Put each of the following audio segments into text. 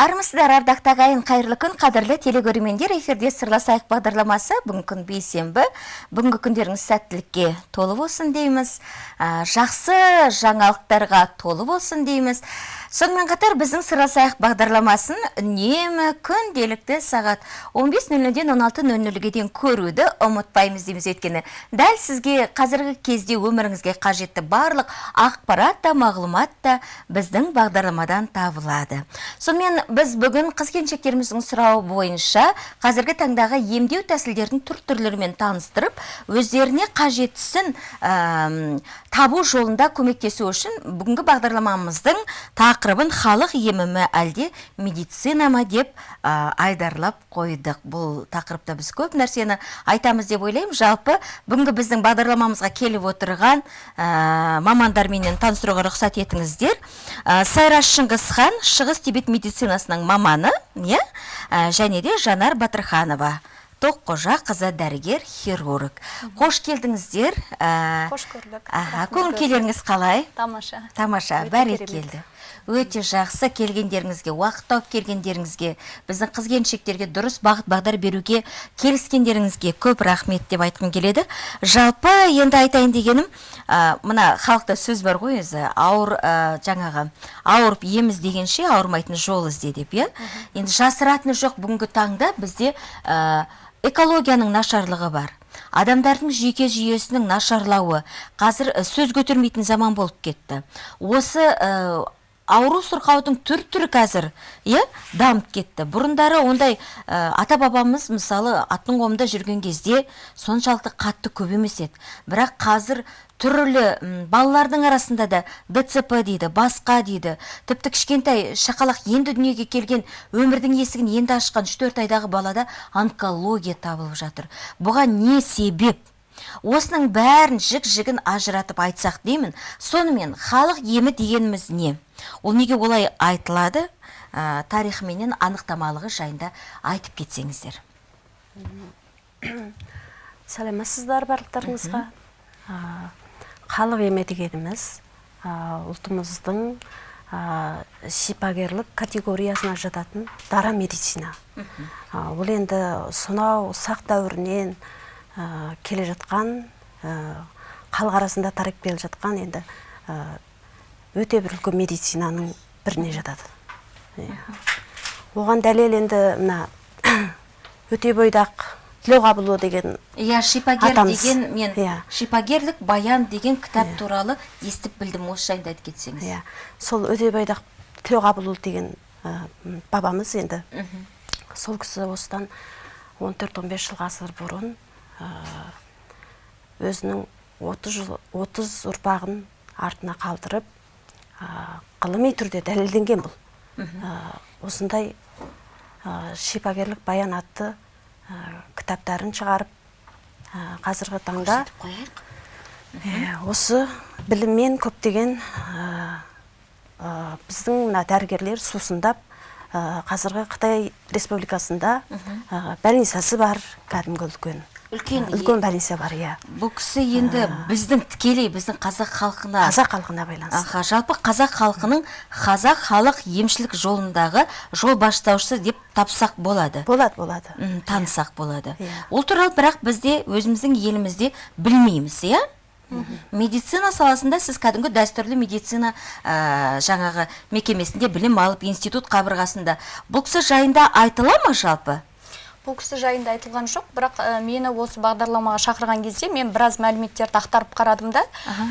армысыздар ардақты ағайын қайырлы күн қадірлі телекөрермендер эфирде сырласайық бағдарламасы. Бүгінгі күн бейсенбі. Бүгінгі күндеріңіз сәттілікке толы болсын дейміз. Жақсы жаңалықтарға толы болсын дейміз. Сонымен қатар біздің сырласайық бағдарламасын үнемі күнделікті сағат 15.00-ден 16.00-ге дейін көруді ұмытпаймыз дейміз өйткені. Дәл сізге қазіргі кезде өміріңізге қажетті барлық ақпарат та мағлұмат та біздің бағдарламадан табылады. Сонымен біз бүгін қыз келіншектеріміздің сұрауы бойынша қазіргі таңдағы емдеу тәсілдердің түр түрлерімен таныстырып өздеріне қажеттісін табу жолында көмектесу үшін бүгінгі бағдарламамыздың тақырыбын халық емі ме әлде медицина ма деп ә, айдарлап қойдық. Бұл тақырыпта біз көп нәрсені айтамыз деп ойлаймын. Жалпы бүгінгі біздің бағдарламамызға келіп отырған ә, мамандарменен таныстыруға рұқсат етіңіздер. Ә, сайраш шыңғысхан шығыс тибет медицинасының маманы иә? Ә, және де жанар батырханова тоққожа қызы дәрігер хирург. Қош келдіңіздер. Қош көрдік. көңіл күйлеріңіз қалай? Тамаша. тамаша бәрекелді өте жақсы келгендеріңізге уақыт тауып келгендеріңізге біздің қыз келіншектерге дұрыс бағыт бағдар беруге келіскендеріңізге көп рахмет деп айтқым келеді. Жалпы енді айтайын дегенім ә, мына халықта сөз бар ғой өзі ауыр ә, жаңағы ауырып ем іздегенше ауырмайтын жол ізде деп иә? Енді жасыратыны жоқ бүгінгі таңда бізде ә, экологияның нашарлығы бар. Адамдардың жүйке жүйесінің нашарлауы қазір сөз көтермейтін заман болып кетті. Осы ә, ауру сырқаудың түр түрі қазір иә дамып кетті. Бұрындары ондай ә, ата бабамыз мысалы аттың қолында жүрген кезде соншалықты қатты көп емес еді. Бірақ қазір түрлі балалардың арасында да дцп дейді басқа дейді. Тіпті кішкентай шақалақ енді дүниеге келген өмірдің есігін енді ашқан үш төрт айдағы балада онкология табылып жатыр. Бұған не себеп? Осының бәрін жік жігін ажыратып айтсақ деймін. Сонымен халық емі дегеніміз не? Ол неге олай айтылады? Ә, тарихыменен анықтамалығы жайында айтып кетсеңіздер. Сәлеметсіздер барлықтарыңызға? А, халық емі дегеніміз а, ұлтымыздың а, шипагерлік категориясына жататын дара медицина. Ол енді сонау сақ дәуірінен а, келе жатқан а, халық арасында тарап келе жатқан енді а, өте бір үлкен медицинаның біріне жатады. Иә. оған дәлел енді мына өте бойдақ тілеуқабылұлы деген иә шипагер Атамыз. деген мен Иә. шипагерлік баян деген кітап туралы естіп білдім осы жайында айтып кетсеңіз. Иә. Сол өтебайдақ тілеуқабылұлы деген ә, бабамыз енді. Сол кісі осыдан 14-15 жыл ғасыр бұрын ә, өзінің 30 жыл 30 ұрпағын артына қалдырып ғылыми түрде дәлелденген бұл. Ә, осындай ә, шипагерлік баян атты ә, кітаптарын шығарып қазіргі таңда осы біліммен көптеген біздің мына дәрігерлер сусындап қазіргі Қытай Республикасында больницасы бар кәдімгі үлкен. Үлкен, Ә, үлкен больница бар иә. Бұл кісі енді біздің тікелей біздің қазақ халқына. Қазақ халқына байланысты. Аха жалпы қазақ халқының қазақ халық емшілік жолындағы жол бастаушысы деп тапсақ болады. Болады болады. Танысақ болады. Иә. ол туралы бірақ бізде өзіміздің елімізде білмейміз иә? Медицина саласында сіз кәдімгі дәстүрлі медицина ә, жаңағы мекемесінде білім алып институт қабырғасында. Бұл кісі жайында айтыла ма жалпы? Бұл кісі жайында айтылған жоқ. Бірақ ә, мені осы бағдарламаға шақырған кезде мен біраз мәліметтерді ақтарып қарадым да.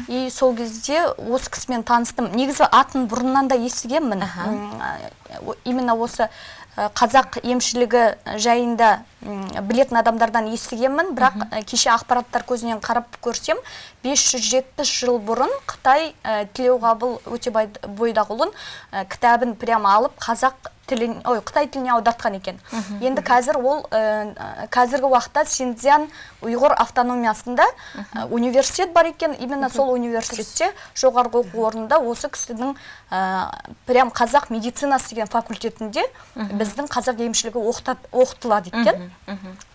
И сол кезде осы кісімен таныстым. Негізі атын бұрыннан да естігенмін. Именно осы қазақ емшілігі жайында білетін адамдардан естігенмін. Бірақ кеше ақпараттар көзінен қарап көрсем 570 жыл бұрын қытай ә, тілеуқабыл өтебай бойдағұлын ә, кітабын прямо алып қазақ тілін ой қытай тіліне аудартқан екен. Енді қазір ол ә, қазіргі уақытта синьцзян ұйғыр автономиясында ә, университет бар екен. Именно сол университетте жоғарғы оқу орнында осы кісінің ә, прям қазақ медицинасы деген факультетінде біздің қазақ емшілігі оқытылады екен.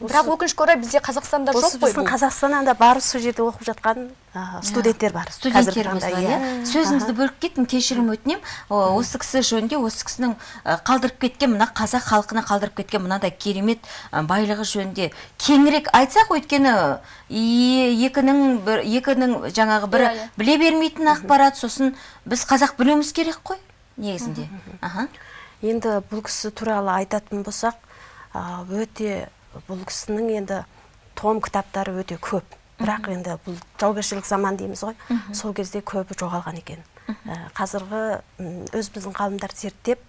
Бірақ өкінішке орай бізде қазақстанда жоқ қой біздің бұл. Қазақстаннан да барып сол жерде оқып жатқан студенттер бар. Студенттеріміз бар иә. сөзіңізді бөліп кеттім кешірім өтінемін осы кісі жөнінде осы кісінің қалдырып кеткен мына қазақ халқына қалдырып кеткен мынадай керемет байлығы жөнінде кеңірек айтсақ өйткені екінің бір екінің жаңағы бірі Иә, иә. біле бермейтін ақпарат сосын біз қазақ білуіміз керек қой негізінде. Аха. Енді бұл кісі туралы айтатын болсақ өте бұл кісінің енді том кітаптары өте көп. Бірақ енді бұл жаугершілік заман дейміз ғой. Сол кезде көбі жоғалған екен. Ә, қазіргі м, өзіміздің ғалымдар зерттеп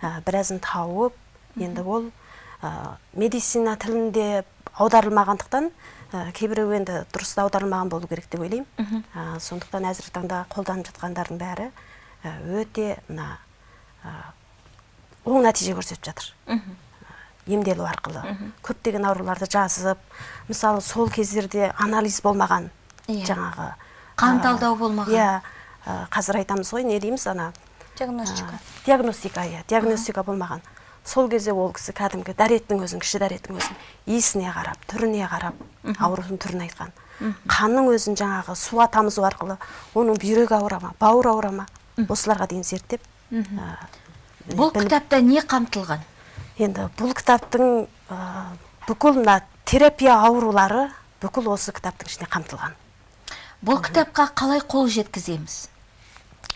ә, біразын тауып енді ол ә, медицина тілінде аударылмағандықтан ә, кейбіреу енді дұрыс аударылмаған болу керек деп ойлаймын. Ә, сондықтан әзіргі таңда қолданып жатқандардың бәрі өте мына оң нәтиже көрсетіп жатыр. Емделу арқылы. Көптеген ауруларды жазып мысалы сол кездерде анализ болмаған Иә. жаңағы Қан талдау болмаған. иә қазір айтамыз ғой не дейміз ана? Диагностика. Диагностика иә диагностика болмаған. Сол кезде ол кісі кәдімгі дәреттің өзін кіші дәреттің өзін иісіне қарап түріне қарап аурудың түрін айтқан. Қанның өзін жаңағы суға тамызу арқылы оның бүйрегі ауыра ма бауыр ауыра ма осыларға дейін зерттеп бұл кітапта не қамтылған? Енді бұл кітаптың ә, бүкіл мына терапия аурулары бүкіл осы кітаптың ішінде қамтылған. Бұл кітапқа қалай қол жеткіземіз?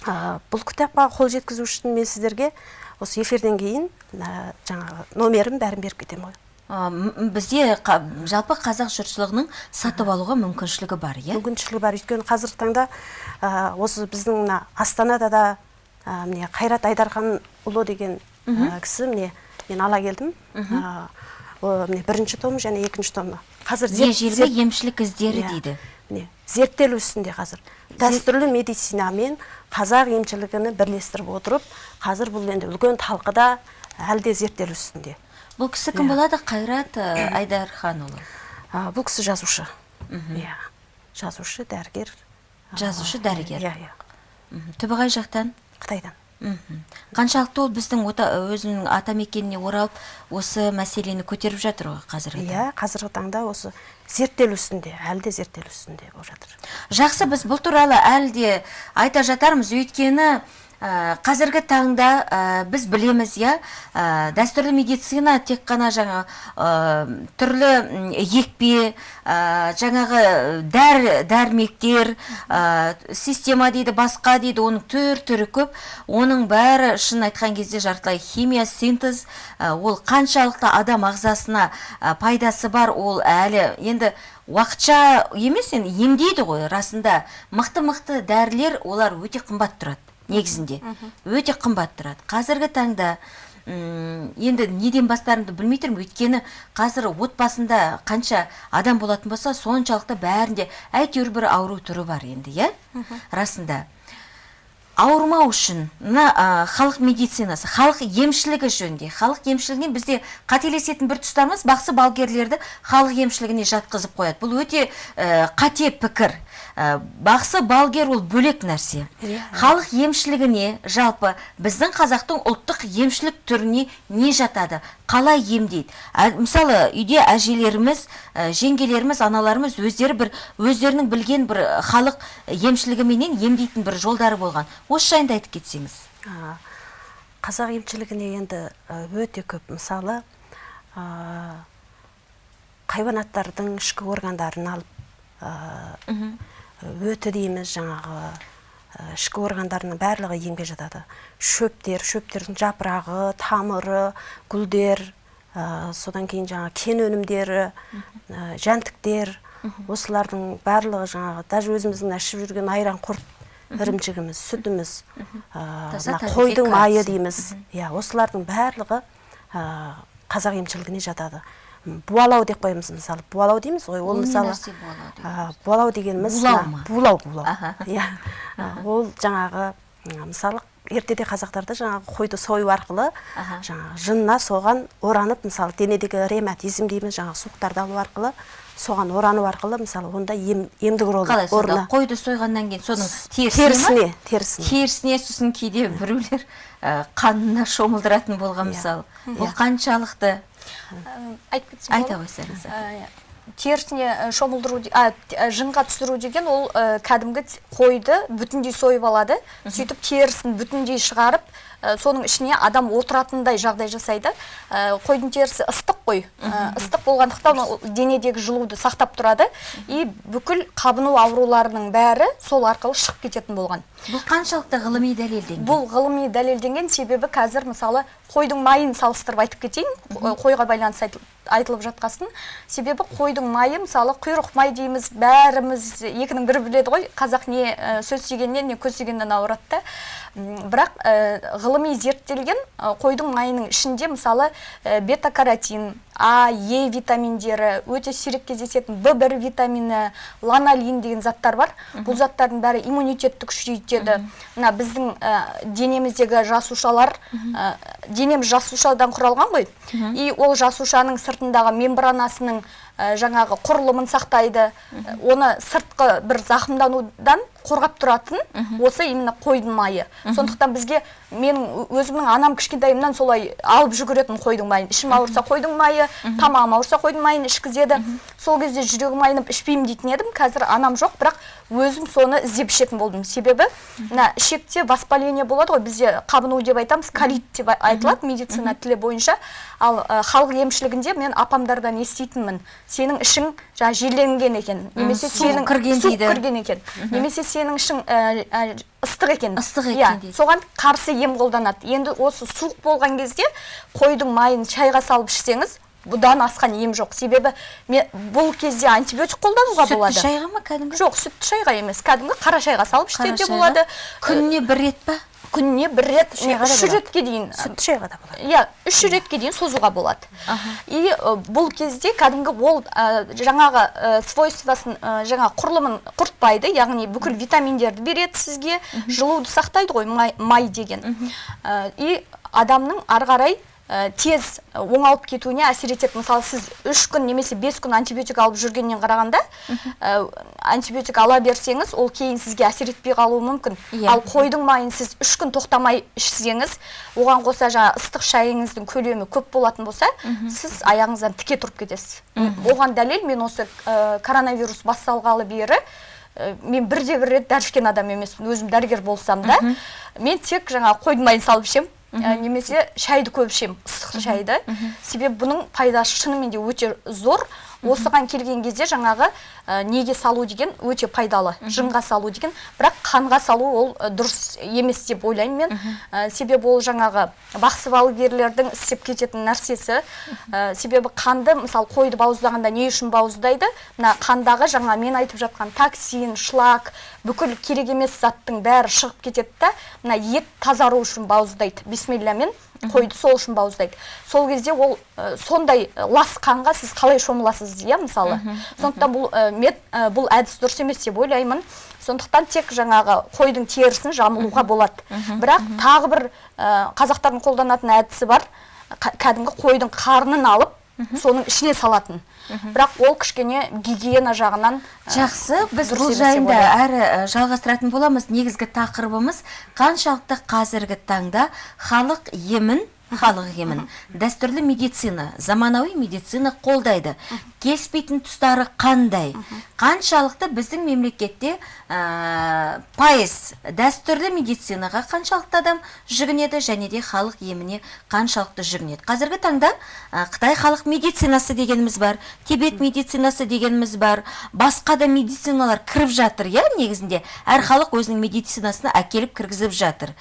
Ә, бұл кітапқа қол жеткізу үшін мен сіздерге осы эфирден кейін ә, жаңағы номерін бәрін беріп кетемін ғой. Бізде қа- жалпы қазақ жұртшылығының сатып алуға мүмкіншілігі бар иә? Мүмкіншілігі бар. Өйткені қазіргі таңда ә, осы біздің мына астанада да міне қайрат айдарханұлы деген кісі міне мен ала келдім. Міне бірінші том және екінші томы қазір ежелгі емшілік іздері Иә. дейді. Міне зерттелу үстінде қазір. Дәстүрлі медицина мен қазақ емшілігін бірлестіріп отырып қазір бұл енді үлкен талқыда әлі де зерттелу үстінде. Бұл кісі кім Иә. болады? Қайрат ә, айдарханұлы. Бұл кісі жазушы. Иә. Жазушы дәрігер. Жазушы, дәрігер. иә иә. Түбі қай жақтан? Қытайдан. Мхм. қаншалықты ол біздің өзінің атамекеніне оралып осы мәселені көтеріп жатыр ғой қазіргі таңда? иә қазіргі таңда осы зерттелу үстінде әлі де зерттелу үстінде болып жатыр жақсы біз бұл туралы әлі де айта жатармыз өйткені қазіргі таңда ә, біз білеміз иә? Ә, дәстүрлі медицина тек қана жаңа ә, түрлі екпе жаңағы дәр дәрмектер система дейді басқа дейді оның түр түрі көп. Оның бәрі шын айтқан кезде жартылай химия синтез ол қаншалықты адам ағзасына пайдасы бар ол әлі енді уақытша емес енді емдейді ғой. Расында мықты мықты дәрілер олар өте қымбат тұрады. Негізінде. Өте қымбат тұрады. Қазіргі таңда енді неден бастарымды білмей тұрмын. Өйткені қазір отбасында қанша адам болатын болса соншалықты бәрінде әйтеуір бір ауру түрі бар енді иә? Расында. Ауырмау үшін мына халық медицинасы халық емшілігі жөнінде халық емшілігінен бізде қателесетін бір тұстарымыз бақсы балгерлерді халық емшілігіне жатқызып қояды. Бұл өте ә, қате пікір. Бақсы балгер ол бөлек нәрсе. Иә. халық емшілігіне жалпы біздің қазақтың ұлттық емшілік түріне не жатады? Қалай емдейді? Ә, мысалы үйде әжелеріміз ә, жеңгелеріміз аналарымыз өздері бір өздерінің білген бір халық емшілігіменен емдейтін бір жолдары болған. Осы жайында айтып кетсеңіз. Қазақ емшілігіне енді ә, өте көп мысалы а, хайуанаттардың ішкі органдарын алып өті дейміз жаңағы а, ішкі органдарының барлығы емге жатады. Шөптер шөптердің жапырағы тамыры гүлдер а, содан кейін жаңағы кен өнімдері а, жәндіктер осылардың барлығы жаңағы даже өзіміздің ішіп жүрген айран құрт ірімшігіміз сүтіміз қойдың майы дейміз. Иә осылардың барлығы қазақ емшілігіне жатады. Буалау деп қоямыз мысалы. Буалау дейміз ғой ол мысалы буалау дегеніміз Булау булау иә. Ол жаңағы мысалы ертеде қазақтарда жаңағы қойды сою арқылы жаңағы жынына соған оранып мысалы денедегі ревматизм дейміз жаңағы суықтарды алу арқылы соған орану арқылы мысалы онда ем, емдік рол қалай сонда? қойды сойғаннан кейін соның терісіне терісіне терісіне. Сосын кейде біреулер ә, қанына шомылдыратын болған Иә. мысалы бұл қаншалықты айтып кетсем айта қойсаңыз Ә, терісіне ә, шомылдыру а, жынға түсіру деген ол кәдімгі қойды бүтіндей сойып алады. Сөйтіп терісін бүтіндей шығарып соның ішіне адам отыратындай жағдай жасайды. Ә, қойдың терісі ыстық қой. Ә, ыстық болғандықтан ол денедегі жылуды сақтап тұрады. И бүкіл қабыну ауруларының бәрі сол арқылы шығып кететін болған. Бұл қаншалықты ғылыми дәлелденген? Бұл ғылыми дәлелденген себебі қазір мысалы қойдың майын салыстырып айтып кетейін. Қо- қойға байланысты айтыл- айтылып жатқасын. Себебі қойдың майы мысалы құйрық май дейміз бәріміз екінің бірі біледі ғой. Қазақ не ә, сөз тигеннен не көз тигеннен ауырады да. Бірақ ә, ғылыми зерттелген ә, қойдың майының ішінде мысалы ә, бета-каротин а е витаминдері өте сирек кездесетін в бір витамині ланолин деген заттар бар. Бұл заттардың бәрі иммунитетті күшейтеді мына біздің ә, денеміздегі жасушалар ә, денеміз жасушадан құралған ғой. И ол жасушаның сыртындағы мембранасының жаңағы құрылымын сақтайды. Оны сыртқы бір зақымданудан қорғап тұратын осы именно қойдың майы. Сондықтан бізге менің өзімнің анам кішкентайымнан солай алып жүгіретін қойдың майын. Ішім ауырса қойдың майы тамағым ауырса қойдың майын ішкізеді. Сол кезде жүрегім айнып ішпеймін дейтін едім. Қазір анам жоқ бірақ өзім соны іздеп ішетін болдым. Себебі мына ішекте воспаление болады ғой бізде қабыну деп айтамыз колит деп айтылады медицина тілі бойынша. Ал ә, халық емшілігінде мен апамдардан еститінмін. Сенің ішің жаңағы желленген екен. Немесе сенің кірген дейді. кірген екен. Немесе сенің ішің ыстық екен. Ыстық екен Иә, соған қарсы ем қолданады. Енді осы суық болған кезде қойдың майын шайға салып ішсеңіз бұдан асқан ем жоқ. Себебі мен бұл кезде антибиотик қолдануға сүтті болады. шайға ма кәдімгі? Жоқ сүтті шайға емес. Кәдімгі қара шайға салып шайға? болады. күніне бір рет па? Күніне бір рет үш ретке дейін. Сүтті шайға да болады. Иә үш ретке дейін созуға болады. И бұл кезде кәдімгі ол жаңағы свойствосын жаңағы құрылымын құртпайды. Яғни бүкіл витаминдерді береді сізге. Жылуды сақтайды ғой май, май деген. И адамның ары қарай тез оңалып кетуіне әсер етеді. Мысалы сіз үш күн немесе бес күн антибиотик алып жүргеннен қарағанда ә, антибиотик ала берсеңіз ол кейін сізге әсер етпей қалуы мүмкін. Иә. ал қойдың майын сіз үш күн тоқтамай ішсеңіз оған қоса жаңа ыстық шайыңыздың көлемі көп болатын болса сіз аяғыңыздан тіке тұрып кетесіз. Оған дәлел мен осы ә, коронавирус басталғалы бері ә, мен бірде бір рет дәрі ішкен адам емеспін. Өзім дәрігер болсам да мен тек жаңа қойдың майын салып ішемін. Ә, немесе шайды көп ішемін ыстық шайды. Себебі бұның пайдасы шынымен де өте зор. Осыған келген кезде жаңағы ә, неге салу деген өте пайдалы. Жынға салу деген. Бірақ қанға салу ол ә, дұрыс емес деп ойлаймын мен. Ә, себебі ол жаңағы бақсы балгерлердің істеп кететін нәрсесі. Ә, себебі қанды мысалы қойды бауыздағанда не үшін бауыздайды? Мына қандағы жаңа мен айтып жатқан токсин шлак бүкіл керек емес заттың бәрі шығып кетеді да мына ет тазару үшін бауыздайды. Бисмиллямен қойды сол үшін бауыздайды. Сол кезде ол ә, сондай лас қанға сіз қалай шомыласыз иә мысалы? Сондықтан бұл мет, ә, бұл әдіс дұрыс емес деп ойлаймын. Сондықтан тек жаңағы қойдың терісін жамылуға болады. Бірақ тағы бір ә, қазақтардың қолданатын әдісі бар. Кәдімгі қойдың қарнын алып соның ішіне салатын. Бірақ ол кішкене гигиена жағынан ә, Жақсы, біз бұл жайында әрі жалғастыратын боламыз. Негізгі тақырыбымыз қаншалықты қазіргі таңда халық емін халық емін дәстүрлі медицина заманауи медицина қолдайды. Келіспейтін тұстары қандай? Қаншалықты біздің мемлекетте пайыз дәстүрлі медицинаға қаншалықты адам жүгінеді және де халық еміне қаншалықты жүгінеді? Қазіргі таңда қытай халық медицинасы дегеніміз бар тибет медицинасы дегеніміз бар басқа да медициналар кіріп жатыр иә негізінде. Әр халық өзінің медицинасына әкеліп кіргізіп жатыр.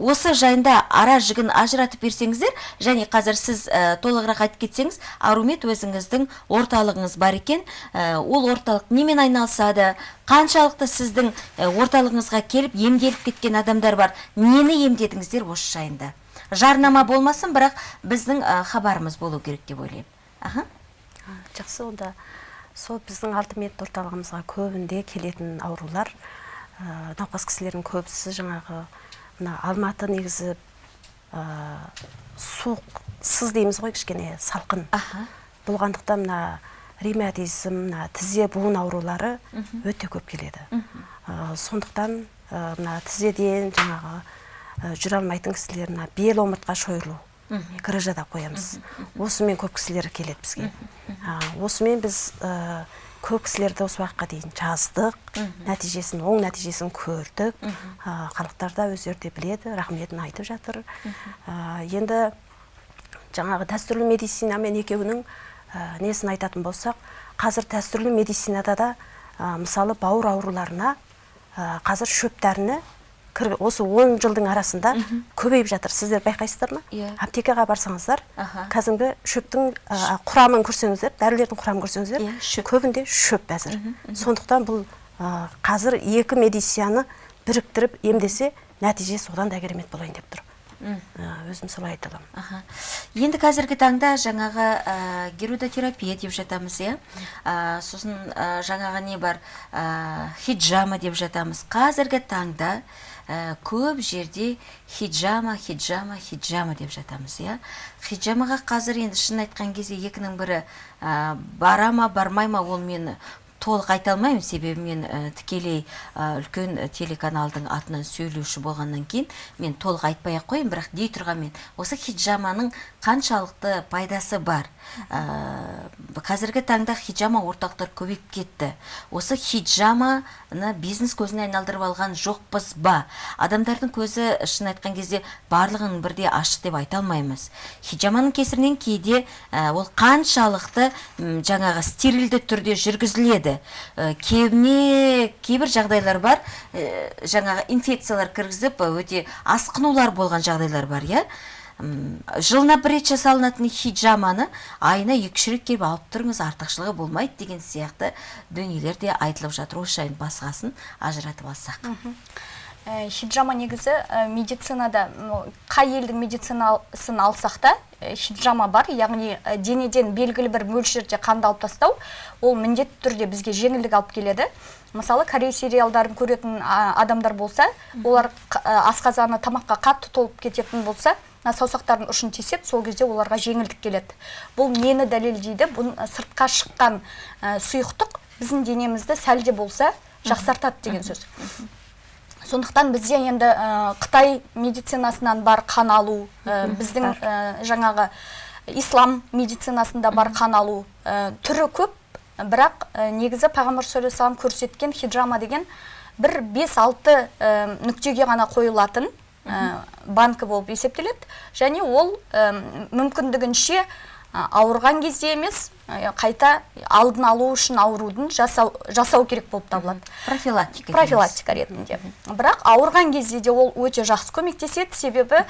Осы жайында ара жігін ажыратып берсеңіздер және қазір сіз ә, толығырақ айтып кетсеңіз арумет өзіңіздің орталығыңыз бар екен. Ә, ол орталық немен айналысады? Қаншалықты сіздің ә, орталығыңызға келіп емделіп кеткен адамдар бар? Нені емдедіңіздер осы жайында? Жарнама болмасын бірақ біздің хабарымыз болу керек деп ойлаймын. Аха. Жақсы онда сол біздің алтымет орталығымызға көбінде келетін аурулар науқас кісілердің көбісі жаңағы мына алматы негізі ә, суық сыз дейміз ғой кішкене салқын. Аха. Болғандықтан мына ревматизм мына тізе буын аурулары өте көп келеді. Ә, сондықтан ә, мына тізеден жаңағы ә, жүре алмайтын кісілер мына бел омыртқа шойырылу грыжада қоямыз. Осымен көп кісілер келеді бізге. Осымен біз көп кісілерді осы уақытқа дейін жаздық. Нәтижесін оң нәтижесін көрдік. Халықтар да өздері де біледі рахметін айтып жатыр. Енді жаңағы дәстүрлі медицина мен екеуінің ә, несін айтатын болсақ қазір дәстүрлі медицинада да ә, мысалы бауыр ауруларына қазір шөп дәріні осы 10 жылдың арасында көбейіп жатыр. Сіздер байқайсыздар ма? Иә. аптекаға барсаңыздар кәдімгі шөптің құрамын көрсеңіздер дәрілердің құрамын көрсеңіздер Иә, көбінде шөп әзір. Сондықтан бұл қазір екі медицинаны біріктіріп емдесе нәтиже содан да керемет болайын деп тұр. Өзім солай айта аламын. Енді қазіргі таңда жаңағы ә, герудотерапия деп жатамыз, иә. Ә, сосын ә, жаңағы не бар, ә, хиджама деп жатамыз. Қазіргі таңда ә, көп жерде хиджама, хиджама, хиджама деп жатамыз, иә. Хиджамаға қазір енді шын айтқан кезде екінің бірі ә, бара ма, бармай ма ол мені толық айта алмаймын. Себебі мен ә, тікелей ә, үлкен ә, телеканалдың атынан сөйлеуші болғаннан кейін мен толық айтпай ақ қояйын. Бірақ дей тұрғанмен осы хиджаманың қаншалықты пайдасы бар? Ә, қазіргі таңда хиджама орталықтар көбейіп кетті. Осы хиджаманы бизнес көзіне айналдырып алған жоқпыз ба? Адамдардың көзі шын айтқан кезде барлығын бірде ашық деп айта алмаймыз. Хиджаманың кесірінен кейде ол қаншалықты жаңағы стерильді түрде жүргізіледі. Ә, кебіне кейбір жағдайлар бар. Ә, жаңағы инфекциялар кіргізіп ә, өте асқынулар болған жағдайлар бар иә? Жылына бір рет жасалынатын хиджаманы айына екі үш рет келіп алып тұрыңыз артықшылығы болмайды деген сияқты дүниелер де айтылып жатыр. Осы жайын басқасын ажыратып алсақ. Хиджама негізі медицинада қай елдің медицинасын алсақ та хиджама бар. Яғни ә, денеден белгілі бір мөлшерде қанды алып тастау ол міндетті түрде бізге жеңілдік алып келеді. Мысалы корей сериалдарын көретін адамдар болса олар ә, асқазаны тамаққа қатты толып кететін болса мына саусақтардың ұшын теседі сол кезде оларға жеңілдік келеді. Бұл нені дәлелдейді бұл сыртқа шыққан сұйықтық біздің денемізді сәл де болса жақсартады деген сөз. Сондықтан бізде енді ә, қытай медицинасынан бар қан алу ә, біздің ә, жаңағы ислам медицинасында бар қан алу түрі көп. Бірақ негізі пайғамбар саллаллаху көрсеткен хиджама деген бір 5-6 ә, нүктеге ғана қойылатын банкі болып есептеледі. Және ол мүмкіндігінше ауырған кезде емес қайта алдын алу үшін аурудың жасау, жасау керек болып табылады. Профилактика профилактика ретінде. Бірақ ауырған кезде де ол өте жақсы көмектеседі. Себебі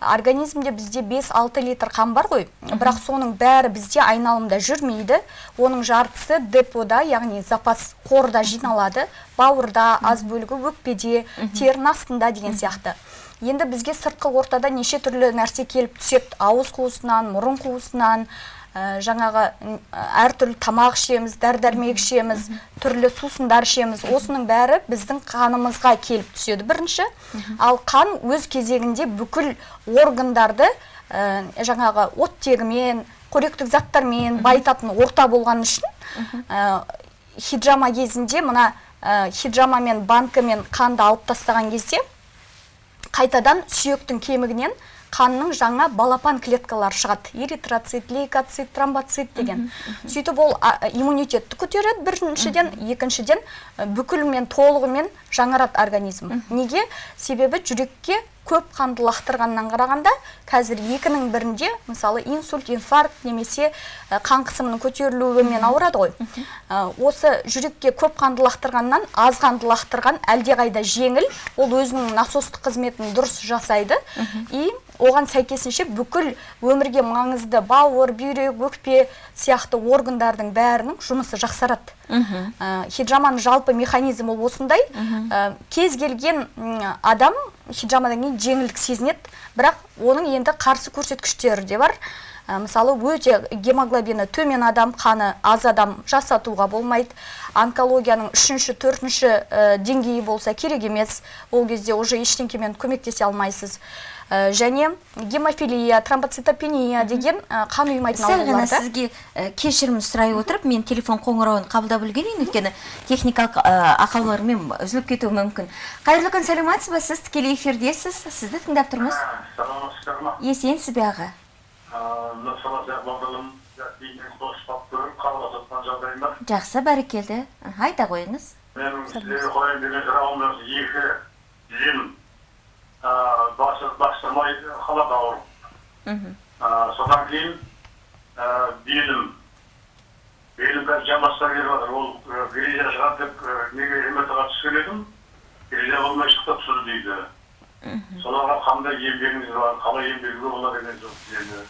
организмде бізде 5-6 литр қан бар ғой. Бірақ соның бәрі бізде айналымда жүрмейді. Оның жартысы депода яғни запас қорда жиналады. Бауырда аз бөлігі өкпеде терінің астында деген сияқты. Енді бізге сыртқы ортада неше түрлі нәрсе келіп түседі. Ауыз қуысынан мұрын қуысынан ә, жаңағы м, әртүрлі тамақ ішеміз дәрі дәрмек ішеміз түрлі сусындар ішеміз. Осының бәрі біздің қанымызға келіп түседі бірінші. Ал қан өз кезегінде бүкіл органдарды ә, жаңағы оттегімен қоректік заттармен байытатын орта болған үшін ә, хиджама кезінде мына ә, хиджамамен банкімен қанды алып тастаған кезде қайтадан сүйектің кемігінен қанның жаңа балапан клеткалары шығады. Эритроцит лейкоцит тромбоцит деген. Сөйтіп ол иммунитетті көтереді біріншіден екіншіден бүкілмен толығымен жаңарады организм. Неге? Себебі жүрекке көп қанды лақтырғаннан қарағанда қазір екінің бірінде мысалы инсульт инфаркт немесе қан қысымының көтерілуімен ауырады ғой. Ә, осы жүрекке көп қанды лақтырғаннан аз қанды лақтырған әлдеқайда жеңіл ол өзінің насостық қызметін дұрыс жасайды. И оған сәйкесінше бүкіл өмірге маңызды бауыр бүйрек өкпе сияқты органдардың бәрінің жұмысы жақсарады. Ә, хиджаманың жалпы механизмі осындай. Ә, кез келген адам хиджамадан кейін жеңілдік сезінеді бірақ оның енді қарсы көрсеткіштері де бар. Мысалы өте гемоглобині төмен адам қаны аз адам жасатуға болмайды. Онкологияның үшінші төртінші ә, деңгейі болса керек емес. Ол кезде уже ештеңкемен көмектесе алмайсыз. Ә, және гемофилия тромбоцитопения деген ә, қан ұйымайтын сәл ғана сізге ә, кешірім сұрай отырып мен телефон қоңырауын қабылдап үлгерейін. Өйткені техникалық ә, ақаулармен үзіліп кетуі мүмкін. Қайырлы күн сәлеметсіз ба? Сіз тікелей эфирдесіз. Сізді тыңдап тұрмыз. Саламатсыздар ма есенсіз бе аға. Нұрсала сияқты бағдарлам дейін қосып көріп қабылдап жатқан жағдайым бар. Жақсы бәрекелді. Айта қойыңыз. Менің сіздерге қояйын деген сұрағым осы екі басы бастырмай қалады ауырып содан кейін белім. Белім қазір жамбастан келіп жатыр. Ол гризия шығады деп неге мрт ға түскен едім? Гризия болмай шықты түсір дейді соларға қандай ем бар қалай беруге болады деген жоқ тізені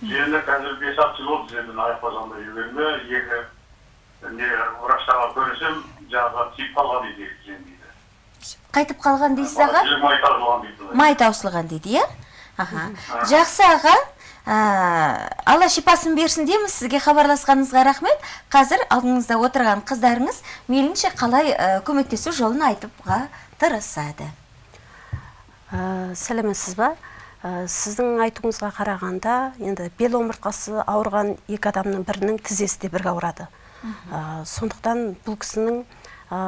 тізені қазір бес алты жыл болды тіземін аяқ жүргеніме екі не врачтарға көрсем жаңағы тиіп қалған дейді екі тізем дейді. Қайтып қалған дейсіз аға? май тазалаған дейді май таусылған дейді иә? Аха. Жақсы аға. Алла шипасын берсін дейміз сізге хабарласқаныңызға рахмет. Қазір алдыңызда отырған қыздарыңыз мейлінше қалай ә, көмектесу жолын айтыпға тырысады. Ә, сәлеметсіз ба? Ә, сіздің айтуыңызға қарағанда енді бел омыртқасы ауырған екі адамның бірінің тізесі де бірге ауырады. Ә, сондықтан бұл кісінің ә,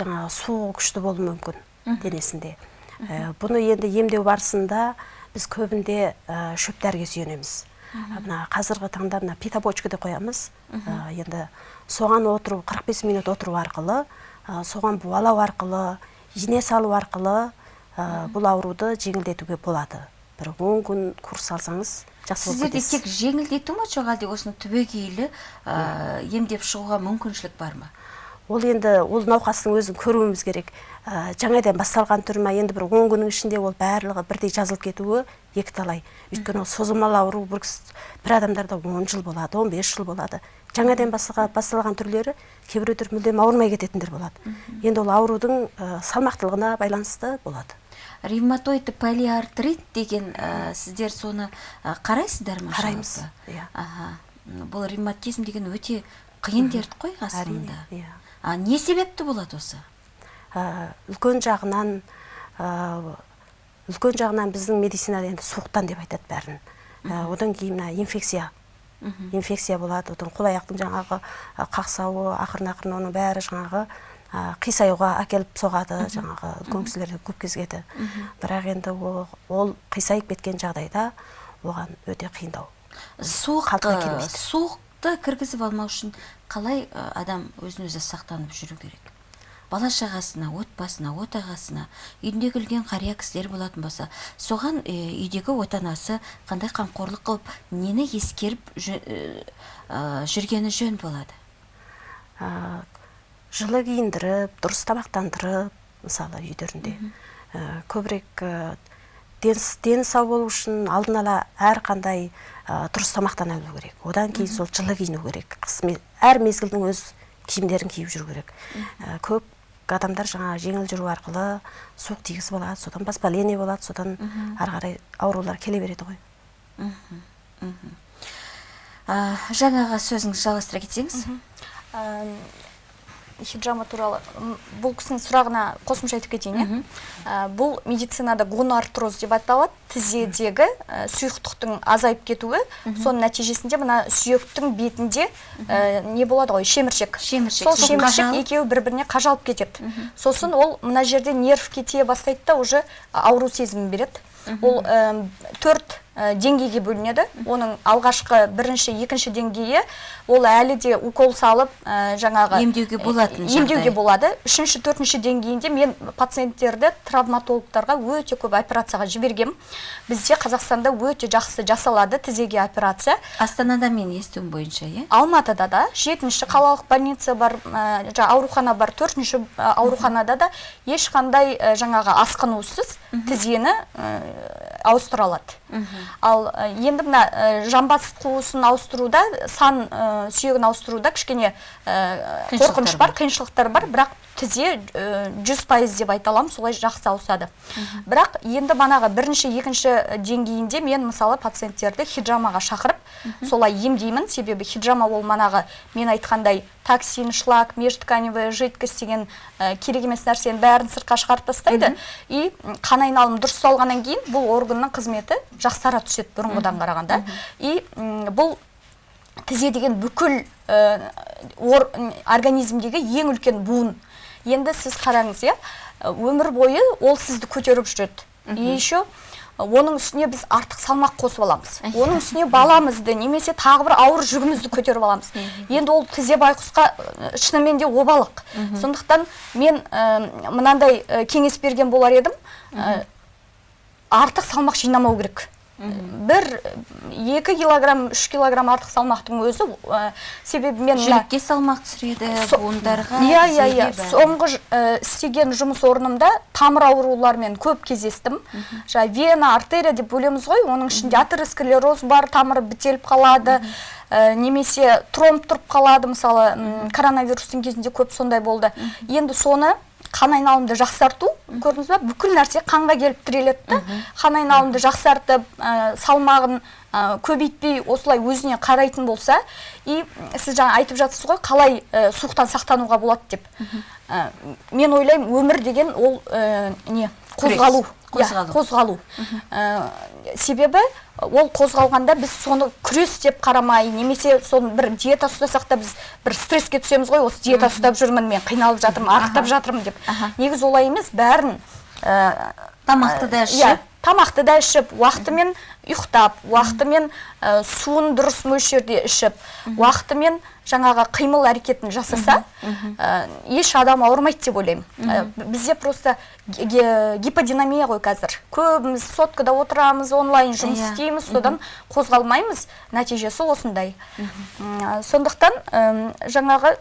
жаңағы суығы күшті болуы мүмкін денесінде. Ә, бұны енді емдеу барысында біз көбінде ә, шөп дәріге сүйенеміз. Мына қазіргі таңда мына питобочка деп қоямыз. Ә, енді соған отыру 45 минут отыру арқылы ә, соған буалау арқылы ине салу арқылы бұл ауруды жеңілдетуге болады. Бір он күн курс алсаңыз жақсы сіздерде тек жеңілдету ма жоқ әлде осыны түбегейлі ә, емдеп шығуға мүмкіншілік бар ма? Ол енді ол науқастың өзін көруіміз керек. Ә, жаңадан басталған түрі ма? Енді бір он күннің ішінде ол барлығы бірдей жазылып кетуі екіталай. Өйткені ол созылмалы ауру бір, бір адамдарда он жыл болады 15 жыл болады. Жаңадан басталған, басталған түрлері кейбіреулер мүлдем ауырмай кететіндер болады. Енді ол аурудың ә, салмақтылығына байланысты болады. Ревматоидты полиартрит деген ә, сіздер соны ә, қарайсыздар ма Қараймыз, иә. аха бұл ревматизм деген өте қиын дерт қой расында иә. а не себепті болады осы? Ә, үлкен жағынан ә, үлкен жағынан біздің медицинада енді суықтан деп айтады бәрін. Ә, одан кейін мына инфекция. Инфекция болады одан қол аяқтың жаңағы қақсауы ақырын ақырын оның бәрі жаңағы қисаюға әкеліп соғады жаңағы үлкен кісілерде көп кезгеді бірақ енді ол, ол қисайып кеткен жағдайда оған өте қиындау. Суық суықты кіргізіп алмау үшін қалай адам өзін өзі сақтанып жүру керек? Бала шағасына отбасына отағасына үйінде келген қария кісілер болатын болса соған үйдегі отанасы қандай қамқорлық қылып нені ескеріп жүргені жөн болады? Ә, жылы киіндіріп дұрыс тамақтандырып мысалы үйлерінде. Ә, көбірек ә, денс- дені сау болу үшін алдын ала әрқандай ә, дұрыс тамақтана білу керек. Одан кейін сол жылы киіну керек. Қыс әр мезгілдің өз киімдерін киіп жүру керек. Ә, көп адамдар жаңа жеңіл жүру арқылы суық тигізіп алады содан воспаление болады содан ары қарай аурулар келе береді ғой. Жаңаға сөзіңізді жалғастыра кетсеңіз хиджама туралы бұл кісінің сұрағына қосымша айтып кетейін иә? Ә, бұл медицинада гонартроз деп аталады. Тізедегі ә, сұйықтықтың азайып кетуі. Соның нәтижесінде мына сүйектің бетінде ә, не болады ғой? Шеміршек. Шеміршек. сол шеміршек екеуі бір біріне қажалып кетеді. Сосын ол мына жерде нерв кете бастайды да уже ауру сезімін береді. Ол төрт деңгейге бөлінеді. Оның алғашқы бірінші екінші деңгейі ол әлі де укол салып ә, жаңағы Емдеуге болатын ә, емдеуге болады. Үшінші төртінші деңгейінде мен пациенттерді травматологтарға өте көп операцияға жібергем бізде қазақстанда өте жақсы жасалады тізеге операция. Астанада мен естуім бойынша иә? Алматыда да. Жетінші қалалық больница бар ә, аурухана бар. Төртінші ауруханада да ешқандай ә, жаңағы асқынусыз тізені ә, ауыстыра алады. Ал ә, енді мына ә, жамбас қуысын ауыстыруда сан ә, сүйегін ауыстыруда кішкене қорқыныш бар. қиыншылықтар бар. Бірақ тізе жүз пайыз деп айта аламын солай жақсы ауысады. Бірақ енді манағы бірінші екінші деңгейінде мен мысалы пациенттерді хиджамаға шақырып солай емдеймін себебі хиджама ол манағы мен айтқандай токсин шлак межтканевая жидкость деген ә, керек емес нәрсенің бәрін сыртқа шығарып тастайды. И қан айналымы дұрыс салғаннан кейін бұл органның қызметі жақсара түседі бұрынғыдан қарағанда. И бұл тізе деген бүкіл ә, ор- организмдегі ең үлкен буын. Енді сіз қараңыз иә өмір бойы ол сізді көтеріп жүреді. И еще оның үстіне біз артық салмақ қосып аламыз. Оның үстіне баламызды немесе тағы бір ауыр жүгімізді көтеріп аламыз. Енді ол тізе байқұсқа шынымен де обалық. Сондықтан мен э, мынандай кеңес берген болар едім. Артық салмақ жинамау керек. Бір екі килограмм үш килограмм артық салмақтың өзі ә, себебі мен жүрекке салмақ түсіреді буындарға иә иә иә. соңғы ә, істеген жұмыс орнымда тамыр ауруларымен көп кездестім. Жаңа вена артерия деп бөлеміз ғой. Оның ішінде атеросклероз бар тамыры бітеліп қалады. Ә, немесе тромб тұрып қалады. Мысалы коронавирустың кезінде көп сондай болды. Енді соны қан айналымды жақсарту көрдіңіз ба бүкіл нәрсе қанға келіп тіреледі да. Қан айналымды жақсартып ә, салмағын көбейтпей осылай өзіне қарайтын болса и сіз жаңа айтып жатсыз ғой қалай ә, суықтан сақтануға болады деп. Ә, мен ойлаймын өмір деген ол ә, не қозғалу. Иә, қозғалу. қозғалу. Ә, себебі ол қозғалғанда біз соны күрес деп қарамай немесе соны бір диета ұстасақ та біз бір стресске түсеміз ғой осы диета ұстап жүрмін мен қиналып жатырмын арықтап жатырмын деп. Негізі олай емес бәрін ә, тамақты да иә, ішіп тамақты да ішіп уақытымен ұйықтап уақытымен ә, суын дұрыс мөлшерде ішіп уақытымен жаңағы қимыл әрекетін жасаса ә, еш адам ауырмайды деп ойлаймын. Ә, бізде просто гиподинамия ғой қазір. Көбіміз соткада отырамыз онлайн жұмыс Иә. істейміз содан қозғалмаймыз. Нәтижесі осындай. Сондықтан жаңағы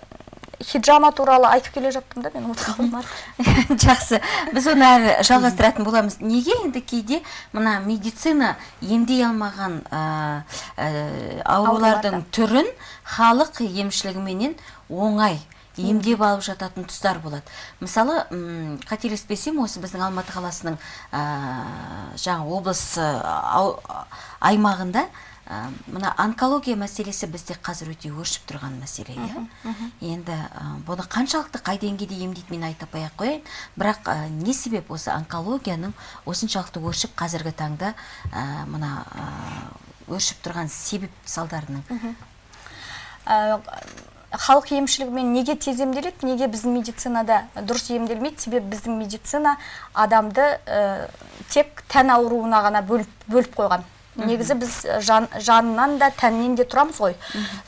хиджама туралы айтып келе жаттым да мен ұмытып қалдым жақсы. Біз оны әрі жалғастыратын боламыз. Неге енді кейде мына медицина емдей алмаған ә, ә, аурулардың түрін халық емшілігіменен оңай емдеп алып жататын тұстар болады. Мысалы қателеспесем осы біздің алматы қаласының ә, жаңа облыс ау- аймағында мына онкология мәселесі бізде қазір өте өршіп тұрған мәселе иә? Енді ә, бұны қаншалықты қай деңгейде емдейді мен айтып ақ қояйын бірақ ә, не себеп осы онкологияның осыншалықты өршіп қазіргі таңда ә, мына өршіп тұрған себеп салдарының? Халық емшілігімен неге тез емделеді неге біздің медицинада дұрыс емделмейді? Себебі біздің медицина адамды ә, тек тән ауруына ғана бөліп, бөліп қойған. Негізі біз жан, жанынан да тәннен де тұрамыз ғой.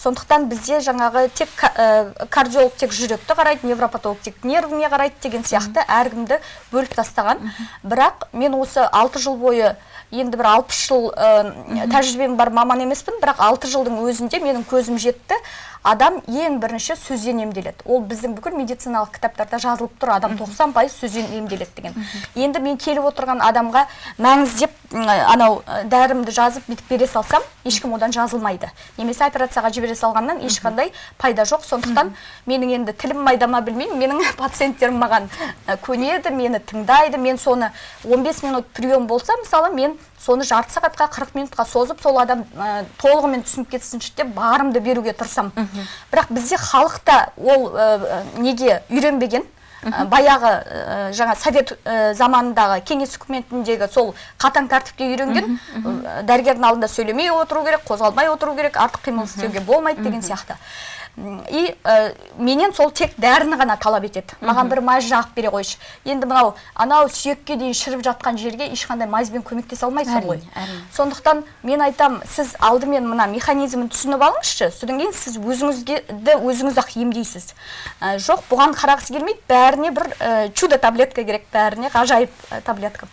Сондықтан бізде жаңағы тек ка- ә, кардиолог тек жүректі қарайды невропатолог тек нервіңе қарайды деген сияқты әркімді бөліп тастаған. Бірақ мен осы алты жыл бойы енді бір алпыс жыл ә, тәжірибем бар маман емеспін бірақ алты жылдың өзінде менің көзім жетті. Адам ең бірінші сөзден емделеді. Ол біздің бүкіл медициналық кітаптарда жазылып тұр адам 90 пайыз сөзден емделеді деген. Енді мен келіп отырған адамға мәңіздеп анау дәрімді жазып бүйтіп бере салсам ешкім одан жазылмайды. Немесе операцияға жібере салғаннан ешқандай пайда жоқ. Сондықтан менің енді тілім майда ма білмеймін. Менің пациенттерім маған көнеді мені тыңдайды. Мен соны 15 минут прием болса мысалы мен соны жарты сағатқа 40 минутқа созып сол адам ә, толығымен түсініп кетсінші деп барымды беруге тырысамын. Бірақ бізде халықта ол ә, неге үйренбеген? Ә, баяғы ә, жаңа совет ә, заманындағы кеңес үкіметіндегі сол қатаң тәртіпке үйренген ә, дәрігердің алдында сөйлемей отыру керек қозғалмай отыру керек артық қимыл істеуге болмайды деген сияқты. И ә, менен сол тек дәріні ғана талап етеді. Маған бір мазь жағып бере қойшы. Енді мынау анау сүйекке дейін шіріп жатқан жерге ешқандай мазьбен көмектесе алмайсың ғой. сондықтан мен айтам сіз алдымен мына механизмін түсініп алыңызшы содан кейін сіз өзіңізге өзіңіз ақ емдейсіз. Ә, жоқ бұған қарағысы келмейді бәріне бір ә, чудо таблетка керек бәріне ғажайып таблетка.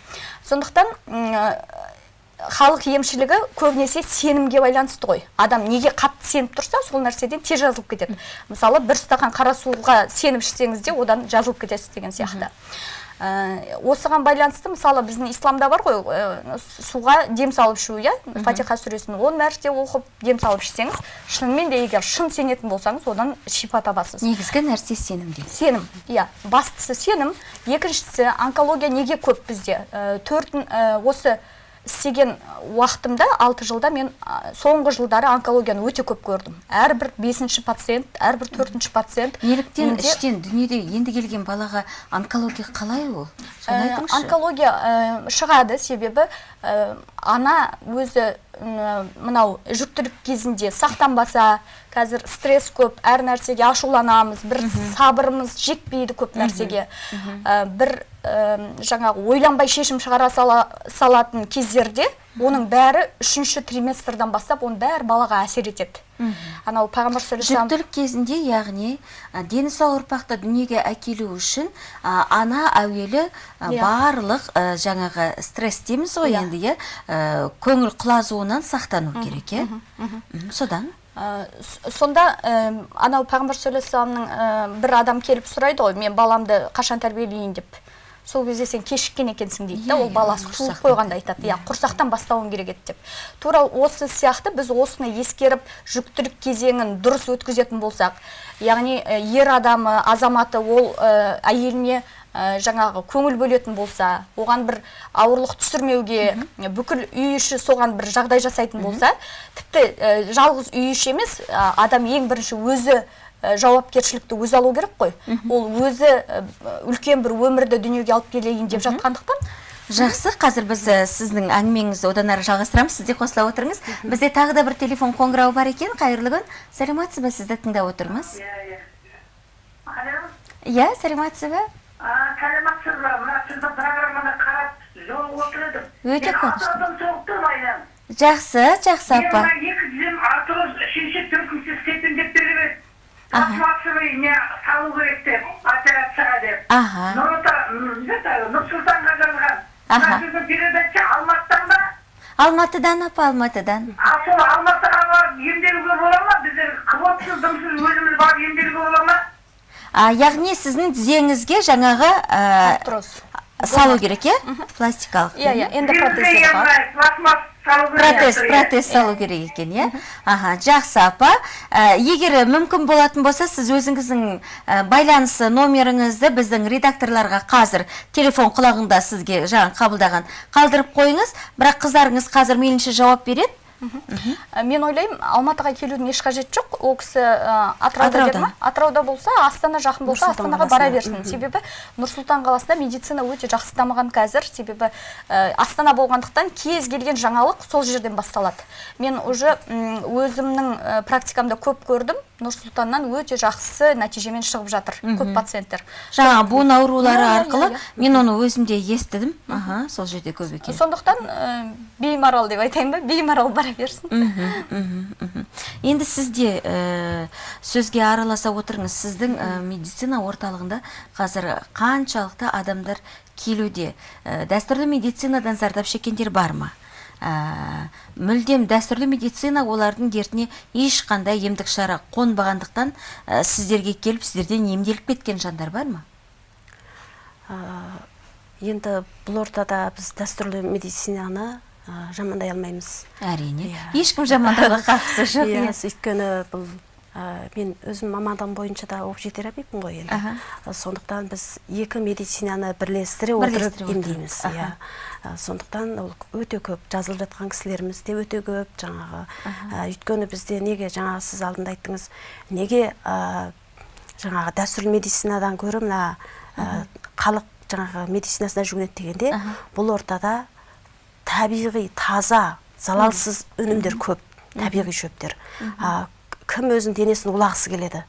Сондықтан халық емшілігі көбінесе сенімге байланысты ғой. Адам неге қатты сеніп тұрса сол нәрседен тез жазылып кетеді. Мысалы бір стақан қара суға сеніп ішсеңіз де одан жазылып кетесіз деген сияқты. Ә, осыған байланысты мысалы біздің исламда бар ғой ә, суға дем салып ішу иә? Фатиха сүресін он мәрте оқып дем салып ішсеңіз шынымен де егер шын сенетін болсаңыз одан шипа табасыз. Негізгі нәрсе сенімде сенім иә. Бастысы сенім екіншісі онкология неге көп бізде? Ә, төртін ә, осы істеген уақытымда алты жылда мен ә, соңғы жылдары онкологияны өте көп көрдім. Әрбір бесінші пациент әрбір төртінші пациент неліктен менде- іштен дүниеде енді келген балаға онкология қалай ол? Соны Э, айтыңызшы. онкология э, шығады. Себебі э, ана өзі м, мынау жүктілік кезінде сақтанбаса қазір стресс көп әр нәрсеге ашуланамыз бір сабырымыз жетпейді көп нәрсеге. Э, бір э, жаңағы ойланбай шешім шығара сала, салатын кездерде оның бәрі үшінші триместрдан бастап оның бәрі балаға әсер етеді. Анау пайғамбар жүктілік кезінде яғни ә, дені сау ұрпақты дүниеге әкелу үшін ә, ана әуелі ә, Иә. барлық ә, жаңағы стресс дейміз ғой Иә. енді иә? Көңіл құлазуынан сақтану керек иә? Содан сонда ә, анау пайғамбар саллаллаху ә, бір адам келіп сұрайды ғой мен баламды қашан тәрбиелейін деп? Сол кезде сен кешіккен екенсің дейді да Иә, ол иә, баласы туылып құрсақтан. қойғанда айтады. Иә құрсақтан бастауың керек еді деп. Тура осы сияқты біз осыны ескеріп жүктілік кезеңін дұрыс өткізетін болсақ яғни ер адамы азаматы ол ә, әйеліне ә, жаңағы көңіл бөлетін болса оған бір ауырлық түсірмеуге бүкіл үй іші соған бір жағдай жасайтын болса тіпті ә, жалғыз үй іші емес ә, адам ең бірінші өзі ә, жауапкершілікті өзі алу керек қой. Ол өзі ә, үлкен бір өмірді дүниеге алып келейін деп жатқандықтан. Жақсы қазір біз ә, сіздің әңгімеңізді одан әрі жалғастырамыз сіз де қосыла отырыңыз. Бізде тағы да бір телефон қоңырауы бар екен. Қайырлы күн. Сәлеметсіз бе сізді тыңдап отырмыз. Алло, иә сәлеметсіз бе а, сәлеметсіз ба мына сіздің программаны қарап жолығып отыр едім. Өте қуанышты. жақсы жақсы апа. Екі тізем атырау үшінші төртінші степень деп беріп еді Аха. пластмассовый не салу керек деп операцияға деп. Аха. Нұр сұлтанға жазған Аха. сіздің передача алматыдан ба? Алматыдан апа алматыдан. А сол алматыға барып емделуге бола ма? Біздер квотсыз дымсыз өзіміз барып емделуге бола ма? А, яғни сіздің тізеңізге жаңағы ә, салу керек иә? Пластикалық иә иә енді протез протез протез салу керек екен иә? Аха жақсы апа. Ә, егер мүмкін болатын болса сіз өзіңіздің ә, байланыс номеріңізді біздің редакторларға қазір телефон құлағында сізге жаңа қабылдаған қалдырып қойыңыз. Бірақ қыздарыңыз қазір мейлінше жауап береді. Мен ойлаймын алматыға келудің еш қажеті жоқ. Ол кісі ә, атырауда деді ма? Атырауда болса астана жақын болса астанаға бара берсін. Себебі нұр сұлтан қаласында медицина өте жақсы дамыған қазір. Себебі ә, астана болғандықтан кез келген жаңалық сол жерден басталады. Мен уже өзімнің практикамда көп көрдім. Нұр сұлтаннан өте жақсы нәтижемен шығып жатыр. Көп пациенттер. Жаңа буын аурулары Иә, иә, арқылы иә, мен оны өзім де естідім. Аха сол жерде көп екен. Сондықтан ә, беймарал деп айтайын ба? Беймарал бара берсін. Енді сізде ә, сөзге араласа отырыңыз. Сіздің ә, медицина орталығында қазір қаншалықты адамдар келуде? Ә, дәстүрлі медицинадан зардап шеккендер бар ма? Ә, мүлдем дәстүрлі медицина олардың дертіне ешқандай емдік шара қонбағандықтан ә, сіздерге келіп сіздерден емделіп кеткен жандар бар ма? Енді бұл ортада біз дәстүрлі медицинаны а, жамандай алмаймыз. Әрине. Иә. ешкім жамандауға қатысы жоқ иә иә. өйткені бұл а, мен өзім мамандығым бойынша да общетерапевпін ғой енді. А, сондықтан біз екі медицинаны бірлестіре отырып емдейміз иә. Сондықтан ол өте көп жазылып жатқан кісілеріміз де өте көп. Жаңағы а, өйткені бізде неге жаңағы сіз алдында айттыңыз неге а, жаңағы дәстүрлі медицинадан гөрі мына халық жаңағы медицинасына жүгінеді дегенде бұл ортада табиғи таза залалсыз өнімдер көп табиғи шөптер. А, кім өзінің денесін улағысы келеді?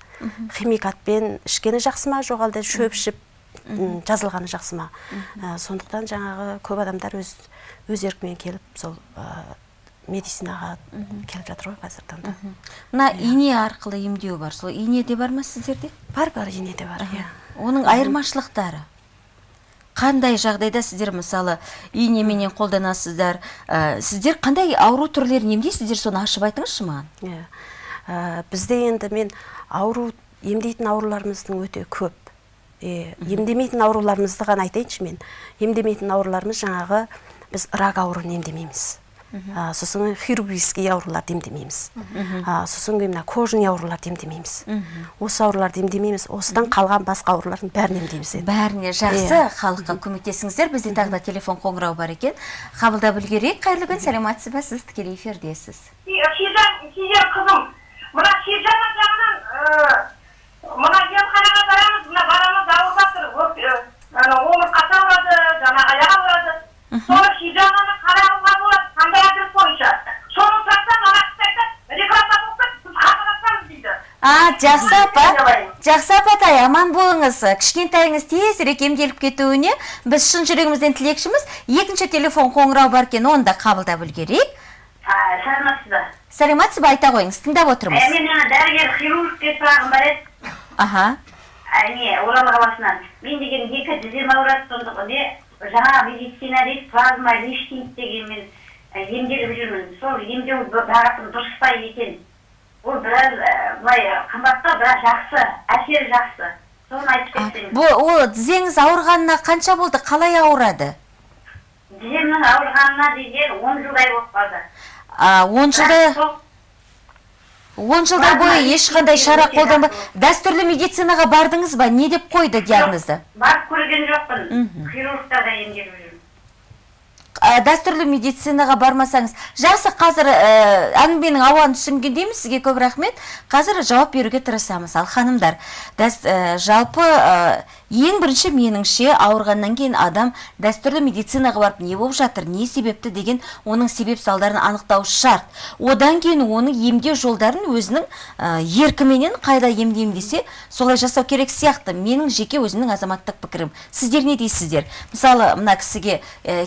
Химикатпен ішкені жақсы ма жоқ әлде шөп ішіп жазылғаны жақсы ма? Сондықтан жаңағы көп адамдар өз өз еркімен келіп сол медицинаға келіп жатыр ғой қазіргі таңда мына ине арқылы емдеу бар. Сол ине де бар ма сіздерде? Бар бар ине де бар иә. Оның айырмашылықтары. Қандай жағдайда сіздер мысалы инеменен қолданасыздар? Ә, сіздер қандай ауру түрлерін емдейсіздер? Соны ашып айтыңызшы маған. Иә. Ә, бізде енді мен ауру емдейтін ауруларымыздың өте көп. Е, емдемейтін ауруларымызды ғана айтайыншы мен. Емдемейтін ауруларымыз жаңағы біз рак ауруын емдемейміз. А, сосын хирургический ауруларды емдемейміз. А, сосын кейін мына кожный ауруларды емдемейміз. Осы ауруларды емдемейміз. Осыдан қалған басқа аурулардың бәрін емдейміз енді. Бәріне. Жақсы. Халыққа көмектесіңіздер. Бізде тағы да телефон қоңырау бар екен. Қабылдап үлгерейік. Қайырлы күн сәлеметсіз ба? Сіз тікелей эфирдесіз. Сизан қызым, мына Сизан жағынан мына емханаға барамыз, мына баламыз ауырып жатыр. Ә, омыртқасы ауырады, жаңағы аяқ ауырады соны хижаманы қарауға болады қандай адрес бойынша соны сұрасам ана кісі айтады кетті біз хабарласамыз дейді. А жақсы апа. Жақсы апатай аман болыңыз. Кішкентайыңыз тезірек емделіп кетуіне біз шын жүрегімізден тілекшіміз. Екінші телефон қоңырау бар екен оны да қабылдап үлгерейік. Саламатсыз ба сәлеметсіз ба айта қойыңыз тыңдап отырмыз. Мен ана дәрігер хирургке сұрағым бар еді. Аха. Не орал қаласынан мен деген екі тізем ауырады сондықтан не? Жаңа медицина дейді плазма лифтинг деген мен ә, емделіп жүрмін. Сол емдеу бағытым дұрыс па екен. Ол біраз былай қымбаттау бірақ жақсы әсері жақсы. Соны айтып кетсеңіз. бұл ол тізеңіз ауырғанына қанша болды? Қалай ауырады? Тіземнің ауырғанына деген он жылдай болып қалды. А, он жылда Бірақ сол он жылдар бойы ешқандай шара қолданбай дәстүрлі медицинаға бардыңыз ба? Не деп қойды диагнозды? барып көрген жоқпын. Хирургтарда емделіп дәстүрлі медицинаға бармасаңыз. Жақсы қазір ә, әңгіменің ауанын түсінгендейміз сізге көп рахмет. Қазір жауап беруге тырысамыз. Ал ханымдар дәс, ә, жалпы ең бірінші меніңше ауырғаннан кейін адам дәстүрлі медицинаға барып не болып жатыр не себепті деген оның себеп салдарын анықтау шарт. Одан кейін оның емдеу жолдарын өзінің еркіменен қайда емдеймін десе солай жасау керек сияқты. Менің жеке өзімнің азаматтық пікірім. Сіздер не дейсіздер? Мысалы мына кісіге ә,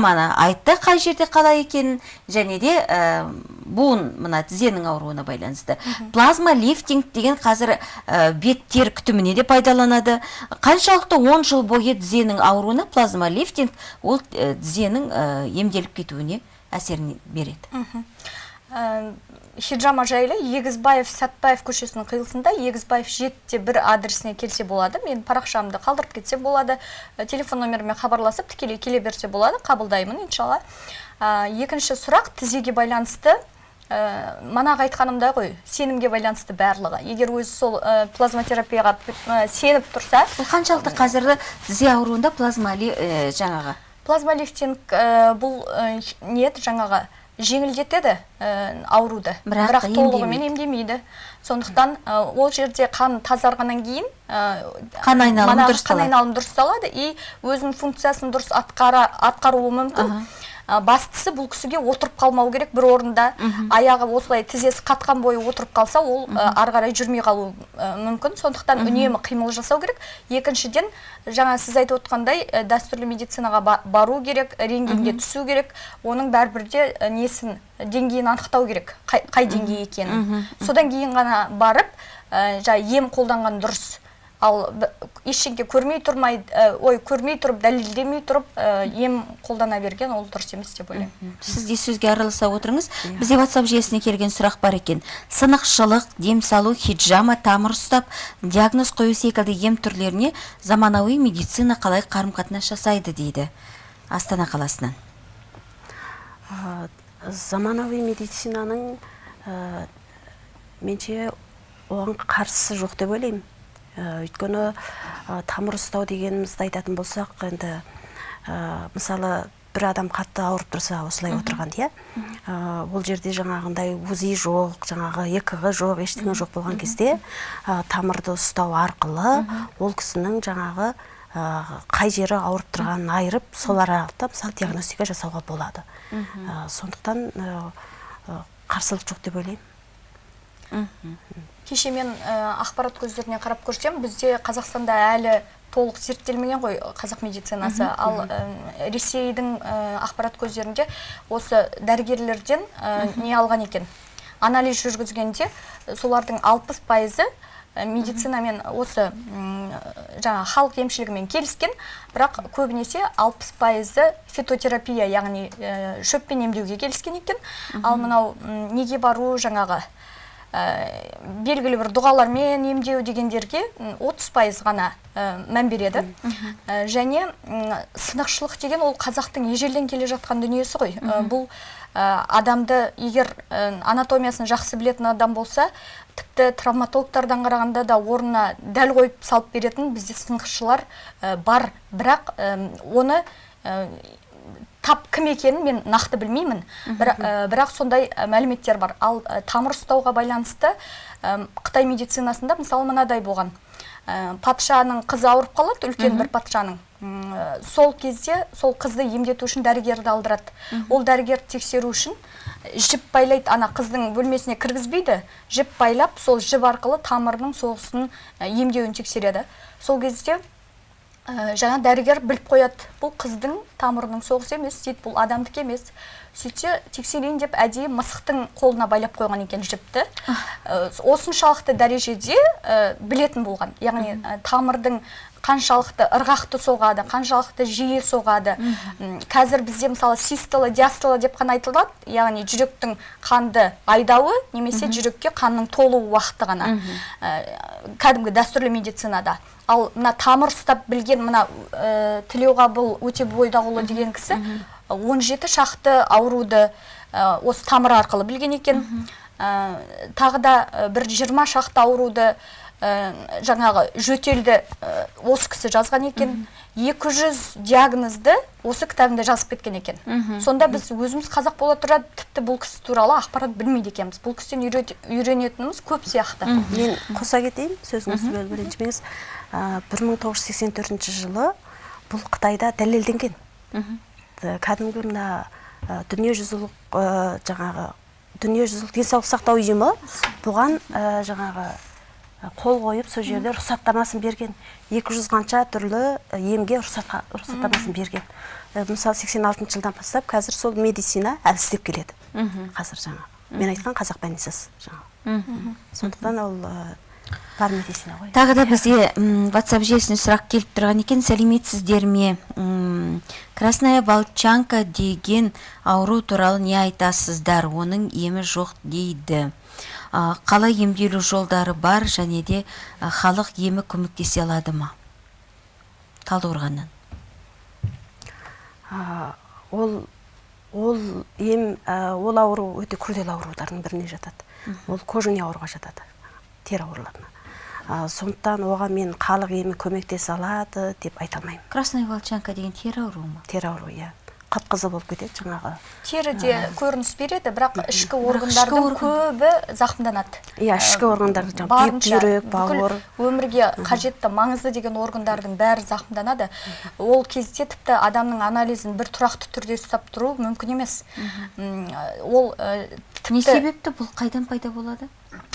хиджаманы айтты қай жерде қалай екенін және де ә, буын мына тізенің ауруына байланысты. Плазма лифтинг деген қазір ә, бет тер күтіміне де пайдаланады. Қаншалықты 10 жыл бойы тізенің ауруына плазма лифтинг ол ә, тізенің ә, емделіп кетуіне әсерін береді. Хиджама жайлы егізбаев сәтбаев көшесінің қиылысында егізбаев жетіде бір адресіне келсе болады. Мен парақшамды қалдырып кетсе болады. Ә, телефон номеріме хабарласып тікелей келе берсе болады. Қабылдаймын иншалла. Ә, екінші сұрақ тізеге байланысты. Ә, манағы айтқанымдай ғой сенімге байланысты барлығы. Егер өзі сол ә, плазмотерапияға ә, сеніп тұрса бұл қаншалықты қазіргі тізе ауруында плазма ә, жаңағы? Плазмалифтинг ә, бұл ә, не еді жаңағы жеңілдетеді ә, ауруды Бірақ бірақ толығымен емдемейді сондықтан ә, ол жерде қан тазарғаннан кейін ә, Қан айналымы дұрысталады. қан айналымы дұрысталады и өзінің функциясын дұрыс атқара, атқаруы мүмкін. Бастысы бұл кісіге отырып қалмау керек бір орында. Аяғы осылай тізесі қатқан бойы отырып қалса ол ары қарай жүрмей қалуы мүмкін. Сондықтан үнемі қимыл жасау керек. Екіншіден жаңа сіз айтып отқандай дәстүрлі медицинаға ба- бару керек рентгенге түсу керек. Оның бәрібір де несін деңгейін анықтау керек қай, қай деңгей екенін. Содан кейін ғана барып ә, жаңа ем қолданған дұрыс. Ал ештеңке көрмей тұрмай ә, ой көрмей тұрып дәлелдемей тұрып ә, ем қолдана берген ол дұрыс емес деп ойлаймын. Сіз де сөзге араласа отырыңыз. Бізде WhatsApp желісіне келген сұрақ бар екен. Сынықшылық дем салу хиджама тамыр ұстап диагноз қою секілді ем түрлеріне заманауи медицина қалай қарым қатынас жасайды дейді астана қаласынан. Ә, заманауи медицинаның ә, менше оған қарсысы жоқ деп ойлаймын. Өйткені ә, тамыр ұстау дегенімізді айтатын болсақ енді ә, мысалы бір адам қатты ауырып тұрса осылай отырған иә? Ол жерде жаңағындай узи жоқ жаңағы екг жоқ ештеңе жоқ болған кезде ә, тамырды ұстау арқылы ол кісінің жаңағы ә, қай жері ауырып тұрғанын айырып сол аралықта мысалы диагностика жасауға болады. Ә, сондықтан қарсылық жоқ деп ойлаймын. Кеше мен ә, ақпарат көздеріне қарап көрсем бізде қазақстанда әлі толық зерттелмеген ғой қазақ медицинасы. Ал ә, ресейдің ә, ақпарат көздерінде осы дәрігерлерден ә, не алған екен. Анализ жүргізгенде солардың алпыс пайызы медицинамен осы жаңа халық емшілігімен келіскен бірақ көбінесе алпыс пайызы фитотерапия яғни шөппен емдеуге келіскен екен. Ал мынау неге бару жаңағы белгілі бір дұғалармен емдеу дегендерге м, 30 пайыз ғана ә, мән береді. Ә, және сынықшылық деген ол қазақтың ежелден келе жатқан дүниесі ғой. Бұл адамды егер анатомиясын жақсы білетін адам болса тіпті травматологтардан қарағанда да орнына дәл қойып салып беретін бізде сынықшылар бар. Бірақ оны тап кім екенін мен нақты білмеймін. Бірақ, ә, бірақ сондай ә, мәліметтер бар. Ал ә, тамыр ұстауға байланысты ә, қытай медицинасында мысалы мынадай болған. Ә, патшаның қызы ауырып қалады үлкен бір патшаның. Ә, сол кезде сол қызды емдету үшін дәрігерді алдырады. Ол дәрігерді тексеру үшін жіп байлайды. Ана қыздың бөлмесіне кіргізбейді. Жіп байлап сол жіп арқылы тамырының соғысын емдеуін тексереді. Сол кезде ә, жаңа дәрігер біліп қояды. Бұл қыздың тамырының соғысы емес дейді бұл адамдікі емес. Сөйтсе тексерейін деп әдейі мысықтың қолына байлап қойған екен жіпті. Ә, осыншалықты дәрежеде ә, білетін болған. Яғни ә, тамырдың қаншалықты ырғақты соғады қаншалықты жиі соғады. Қазір бізде мысалы систола диастола деп қана айтылады яғни жүректің қанды айдауы немесе жүрекке қанның толу уақыты ғана. Ә, кәдімгі дәстүрлі медицинада. Ал мына тамыр ұстап білген мына ә, тілеуғабыл өтебойдағұлы деген кісі 17 шақты ауруды ә, осы тамыр арқылы білген екен. Ә, тағы да бір 20 шақты ауруды жаңағы жөтелді ә, осы кісі жазған екен. 200 диагнозды осы кітабында жазып кеткен екен. Сонда біз өзіміз қазақ бола тұра тіпті бұл кісі туралы ақпарат білмейді екенбіз. Бұл кісіден үйрет- үйренетініміз көп сияқты. Мен қоса кетейін сөзіңізді бөліп ренжімеңіз Ә, 1984 жылы бұл қытайда дәлелденген. Кәдімгі мына ә, дүниежүзілік ә, жаңағы дүниежүзілік денсаулық сақтау ұйымы бұған ә, жаңағы қол қойып сол жерде рұқсаттамасын берген. 200 қанша түрлі емге рұқсаттамасын берген. Мысалы 86 жылдан бастап қазір сол медицина әлсіздеп келеді. Қазір жаңағы мен айтқан қазақ больницасы жаңағы сондықтан ол бар медицина ғой. Тағы да бізге WhatsApp желісіне сұрақ келіп тұрған екен. Сәлеметсіздер ме? Красная волчанка деген ауру туралы не айтасыздар? Оның емі жоқ дейді. Қалай емделу жолдары бар және де халық емі көмектесе алады ма? Талдықорғаннан. Ол ол ем ол ауру өте күрделі аурулардың біріне жатады. Ол кожаный ауруға жатады тері ауруларына. Сондықтан оған мен халық емі көмектесе алады деп айта алмаймын. Красная волчанка деген тері ауруы ма? Тері ауруы иә. Қып қызыл болып кетеді жаңағы. Теріде көрініс береді бірақ ішкі органдардың көбі зақымданады. Иә ішкі органдар бүйрек бүкіл бауыр өмірге қажетті маңызды деген органдардың бәрі зақымданады. Ол кезде тіпті адамның анализін бір тұрақты түрде ұстап тұру мүмкін емес. М, ол ә, не себепті бұл? Қайдан пайда болады?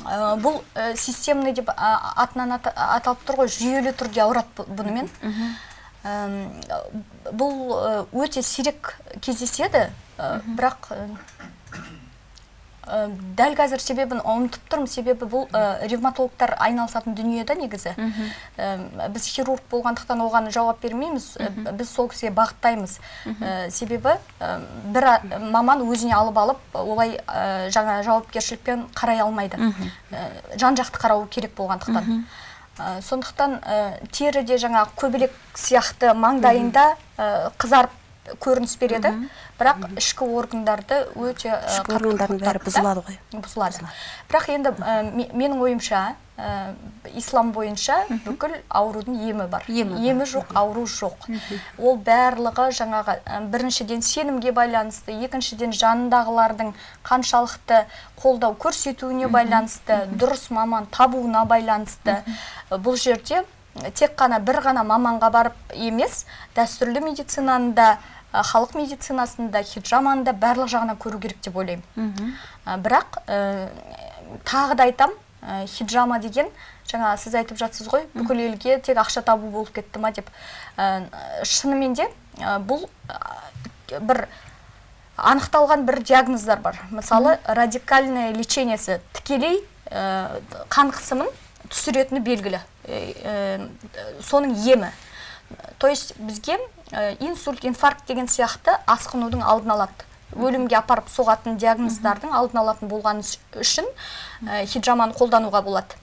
Ә, бұл ә, системный деп атынан ата- аталып тұр ғой жүйелі түрде ауырады бұ- бұнымен. Бұл ә, өте сирек кездеседі ә, бірақ ә, ә, дәл қазір себебін ұмытып тұрмын. Себебі бұл ә, ревматологтар айналысатын дүние да негізі. Әм, біз хирург болғандықтан оған жауап бермейміз. Ә, біз сол кісіге бағыттаймыз. Ә, себебі ә, бір маман өзіне алып алып олай ә, жаңа жауапкершілікпен қарай алмайды. Ә, жан жақты қарау керек болғандықтан. Ә, сондықтан ә, теріде жаңа көбелек сияқты маңдайында ә, қызарып көрініс береді. Бірақ ішкі органдарды өте ішкі органдардың бәрі бұзылады ғой. бұзылады. Бірақ енді ме- менің ойымша ә, ислам бойынша бүкіл аурудың емі бар. Емі бар. жоқ ауру жоқ. Ол барлығы жаңағы ә, біріншіден сенімге байланысты екіншіден жанындағылардың қаншалықты қолдау көрсетуіне байланысты дұрыс маман табуына байланысты. Бұл жерде тек қана бір ғана маманға барып емес дәстүрлі медицинаны да халық медицинасында да хиджаманы да барлық жағынан көру керек деп ойлаймын. Бірақ ә, тағы да айтам ә, хиджама деген жаңа сіз айтып жатсыз ғой бүкіл елге тек ақша табу болып кетті ма деп. Ә, шынымен де ә, бұл ә, бір анықталған бір диагноздар бар. Мысалы радикальное лечениесі тікелей ә, қан қысымын түсіретіні белгілі. Ә, ә, соның емі. То есть бізге ә, инсульт инфаркт деген сияқты асқынудың алдын алады. Өлімге апарып соғатын диагноздардың алдын алатын болғаны үш- үшін ә, хиджаманы қолдануға болады.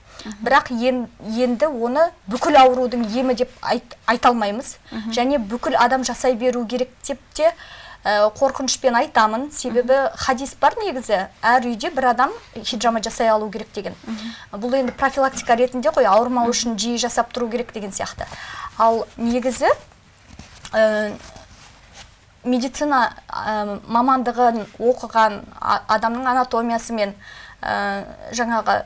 Бірақ ен- енді оны бүкіл аурудың емі деп айт, айта алмаймыз. Және бүкіл адам жасай беру керек деп те ә, қорқынышпен айтамын. Себебі хадис бар негізі. Әр үйде бір адам хиджама жасай алу керек деген. Бұл енді профилактика ретінде ғой ауырмау үшін жиі жасап тұру керек деген сияқты. Ал негізі ә, медицина ә, мамандығын оқыған адамның анатомиясымен ә, жаңағы ә,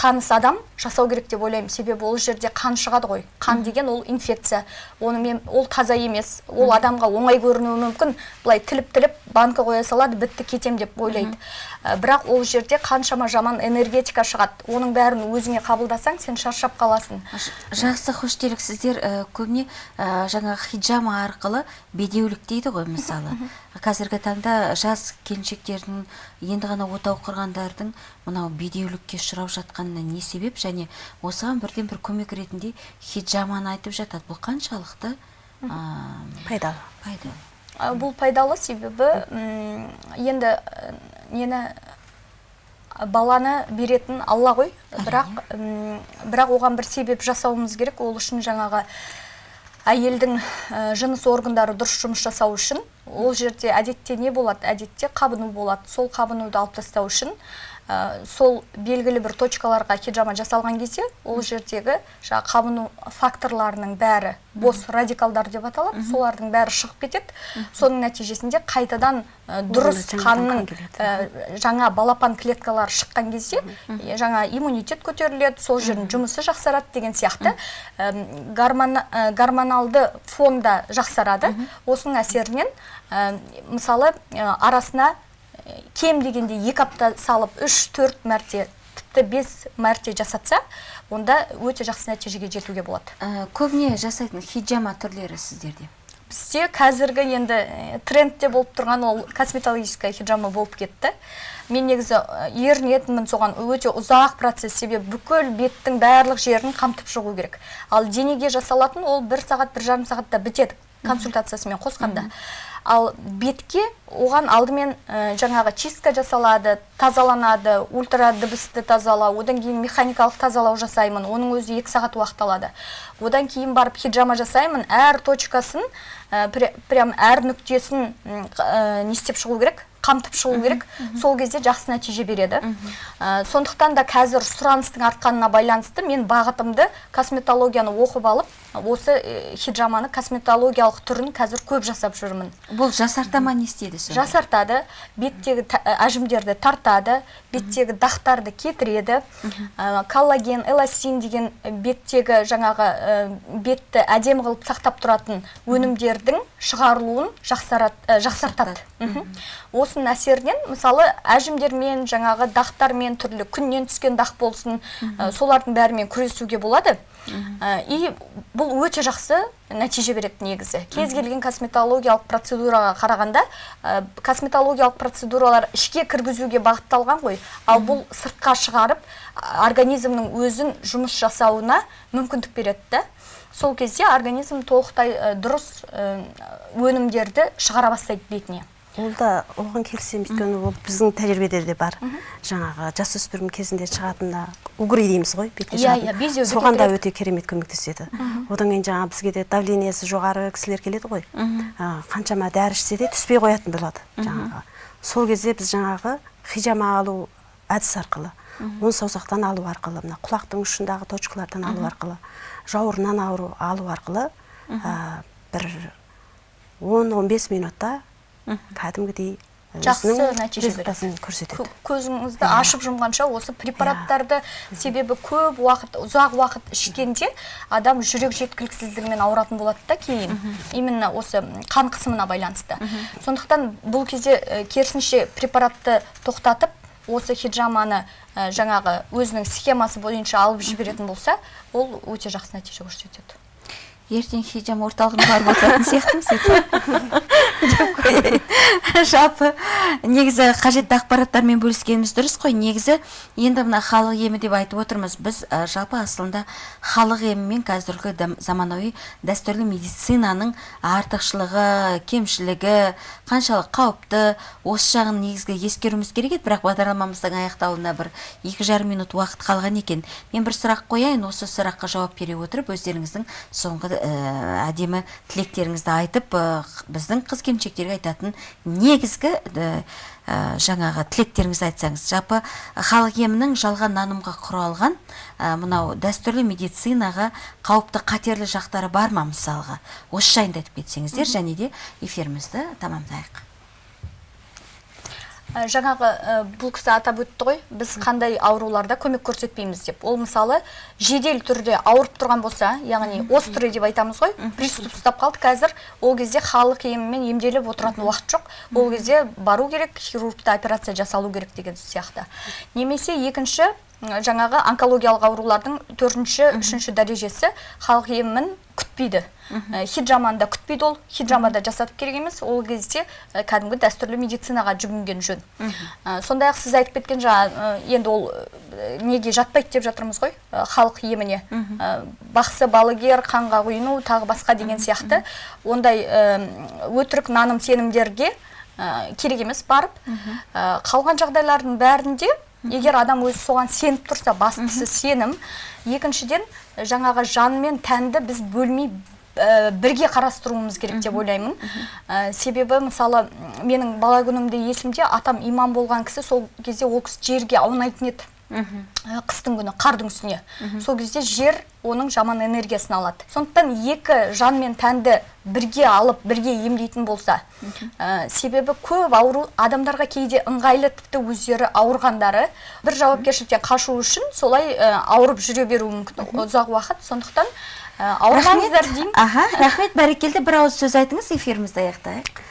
таныс адам жасау керек деп ойлаймын. Себебі ол жерде қан шығады ғой. Қан деген ол инфекция. Оны мен ол таза емес. Ол адамға оңай көрінуі мүмкін. Былай тіліп тіліп банка қоя салады бітті кетем деп ойлайды. Ә, бірақ ол жерде қаншама жаман энергетика шығады. Оның бәрін өзіңе қабылдасаң сен шаршап қаласың. Жақсы хош делік сіздер. Ә, көбіне ә, жаңағы хиджама арқылы бедеулік дейді ғой мысалы. Қазіргі таңда жас келіншектердің енді ғана отау құрғандардың мынау бедеулікке ұшырап жатқанына не себеп? Және осыған бірден бір көмек ретінде хиджаманы айтып жатады. Бұл қаншалықты ә, пайдалы. пайдалы. Ә, бұл пайдалы себебі енді нені баланы беретін алла ғой. Бірақ бірақ оған бір себеп жасауымыз керек. Ол үшін жаңағы әйелдің ә, жыныс органдары дұрыс жұмыс жасау үшін ол жерде әдетте не болады? Әдетте қабыну болады. Сол қабынуды алып тастау үшін ә, сол белгілі бір точкаларға хиджама жасалған кезде ол жердегі жаңағы қабыну факторларының бәрі бос радикалдар деп аталады. Солардың бәрі шығып кетеді. Соның нәтижесінде қайтадан ә, дұрыс қанның ә, жаңа балапан клеткалары шыққан кезде жаңа иммунитет көтеріледі сол жердің жұмысы жақсарады деген сияқты. Гормон- ә, гормоналды фон да жақсарады. Осының әсерінен ә, мысалы ә, арасына кем дегенде екі апта салып үш төрт мәрте тіпті бес мәрте жасатса онда өте жақсы нәтижеге жетуге болады. Ә, көбіне жасайтын хиджама түрлері сіздерде? Бізде қазіргі енді э, трендте болып тұрған ол косметологическая хиджама болып кетті. Мен негізі э, ерінетінмін соған. Өте ұзақ процесс. Себебі бүкіл беттің барлық жерін қамтып шығу керек. Ал денеге жасалатын ол бір сағат бір жарым сағатта бітеді. Консультациясымен қосқанда. Ал бетке оған алдымен ә, жаңағы чистка жасалады тазаланады ультра дыбысты тазалау одан кейін механикалық тазалау жасаймын оның өзі екі сағат уақыт алады. Одан кейін барып хиджама жасаймын әр точкасын ә, прям әр нүктесін ә, не істеп шығу керек? Қамтып шығу керек. сол кезде жақсы нәтиже береді. Ә, сондықтан да қазір сұраныстың артқанына байланысты мен бағытымды косметологияны оқып алып осы э, хиджаманы косметологиялық түрін қазір көп жасап жүрмін. Бұл жасарта ма не істейді сонда? Жасартады беттегі ә, әжімдерді тартады беттегі дақтарды кетіреді. Ә, коллаген эластин деген беттегі жаңағы ә, бетті әдемі қылып сақтап тұратын өнімдердің шығарылуын жақсарат, ә, жақсартады. Осының әсерінен мысалы әжімдермен жаңағы дақтармен түрлі күннен түскен дақ болсын солардың бәрімен күресуге болады. Ә, и бұл өте жақсы нәтиже береді негізі. Кез келген косметологиялық процедураға қарағанда ә, косметологиялық процедуралар ішке кіргізуге бағытталған ғой. Ал бұл сыртқа шығарып организмнің өзін жұмыс жасауына мүмкіндік береді да. Сол кезде организм толықтай ә, дұрыс өнімдерді шығара бастайды бетіне. Ол да оған келісемін өйткені ол біздің тәжірибеде де бар. Жаңағы жасөспірім кезінде шығатында угри дейміз ғой бетке Иә, шығатын. иә, соған да өте керемет көмектеседі. одан кейін жаңағы бізге де давлениесі жоғары кісілер келеді ғой. Қаншама дәрі ішсе де түспей қоятын болады жаңағы. Сол кезде біз жаңағы хижама алу әдіс арқылы он саусақтан алу арқылы мына құлақтың ұшындағы точкалардан алу арқылы жауырыннан ауру алу арқылы бір 10-15 минутта кәдімгідей Жақсы нәтиже Кө- көрсетеді. Көзіңізді ашып жұмғанша осы препараттарды себебі көп уақыт ұзақ уақыт ішкенде адам жүрек жеткіліксіздігімен ауыратын болады да кейін. Именно осы қан қысымына байланысты. Сондықтан бұл кезде керісінше препаратты тоқтатып осы хиджаманы жаңағы өзінің схемасы бойынша алып жіберетін болса ол өте жақсы нәтиже көрсетеді. Ертең хиджам орталығына барып отыратын сияқтымыз деп қояйын. жалпы негізі қажетті ақпараттармен бөліскеніміз дұрыс қой. Негізі енді мына халық емі деп айтып отырмыз. Біз ә, жалпы асылында халық емімен қазіргі дам- заманауи дәстүрлі медицинаның артықшылығы кемшілігі қаншалық қауіпті осы жағын негізгі ескеруіміз керек еді. Бірақ бағдарламамыздың аяқталуына бір екі жарым минут уақыт қалған екен. Мен бір сұрақ қояйын. Осы сұраққа жауап бере отырып өздеріңіздің соңғы әдемі тілектеріңізді айтып ә, біздің қыз келіншектерге айтатын негізгі ә, жаңағы тілектеріңізді айтсаңыз. Жалпы халық емінің жалған нанымға құралған ә, мынау дәстүрлі медицинаға қауіпті қатерлі жақтары бар ма мысалға? Осы жайында айтып кетсеңіздер және де эфирімізді тамамдайық. Жаңағы ә, бұл кісі атап өтті ғой біз қандай ауруларда көмек көрсетпейміз деп. Ол мысалы жедел түрде ауырып тұрған болса яғни острый деп айтамыз ғой приступ ұстап қалды. Қазір ол кезде халық емімен емделіп отыратын уақыт жоқ. Ол кезде бару керек хирургта операция жасалу керек деген сияқты. Немесе екінші жаңағы онкологиялық аурулардың төртінші үшінші дәрежесі халық емін күтпейді. Ә, хиджаманы да күтпейді ол. Хиджамада жасатып керек емес. Ол кезде ә, кәдімгі дәстүрлі медицинаға жүгінген жөн. Ә, сондай ақ сіз айтып кеткен жаңа енді ол неге жатпайды деп жатырмыз ғой халық еміне. Бақсы балгер қанға құйыну тағы басқа деген сияқты. Ондай өтірік наным сенімдерге керек емес барып қалған жағдайлардың бәрінде егер адам өзі соған сеніп тұрса бастысы сенім. Екіншіден жаңағы жан мен тәнді біз бөлмей ә, бірге қарастыруымыз керек деп ойлаймын. Ә, себебі мысалы менің бала күнімде есімде атам имам болған кісі сол кезде ол кісі жерге аунайтын еді. Қыстың күні қардың үстіне. Сол кезде жер оның жаман энергиясын алады. Сондықтан екі жан мен тәнді бірге алып бірге емдейтін болса ә, себебі көп ауру адамдарға кейде ыңғайлы тіпті өздері ауырғандары бір жауапкершіліктен қашу үшін солай ә, ауырып жүре беруі мүмкін. Ұзақ уақыт. Сондықтан ә, ауырмаңыздар деймін. Аха рахмет. Бәрекелді бір ауыз сөз айтыңыз эфирімізді аяқтайық.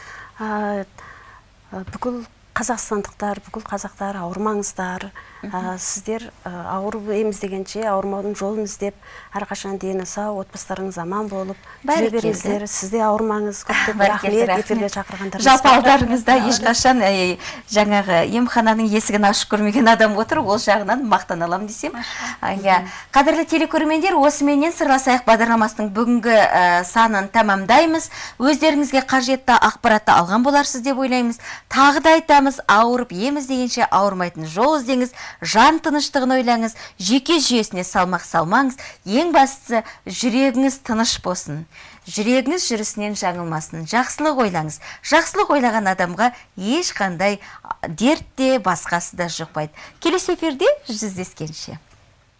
Бүкіл қазақстандықтар бүкіл қазақтар ауырмаңыздар. А, сіздер а, ауырып еміз дегенше ауырмаудың жолын іздеп әрқашан дені сау отбасыларыңыз аман болып жүре беріңіздер сіз де ауырмаңыз. Көп көп Бәрекелді, рахмет. эфирге шақырғандарыңызға жалпы алдарыңызда ешқашан ә, жаңағы емхананың есігін ашып көрмеген адам отыр ол жағынан мақтан аламын десем. Иә. Қадірлі телекөрермендер осыменен сырласайық бағдарламасының бүгінгі ә, санын тамамдаймыз өздеріңізге қажетті ақпаратты алған боларсыз деп ойлаймыз. Тағы да айтамыз ауырып ем іздегенше ауырмайтын жол іздеңіз. Жан тыныштығын ойлаңыз жеке жүйесіне салмақ салмаңыз ең бастысы жүрегіңіз тыныш болсын. Жүрегіңіз жүрісінен жаңылмасын. Жақсылық ойлаңыз. Жақсылық ойлаған адамға ешқандай дерт те басқасы да жұқпайды. Келесі эфирде жүздескенше.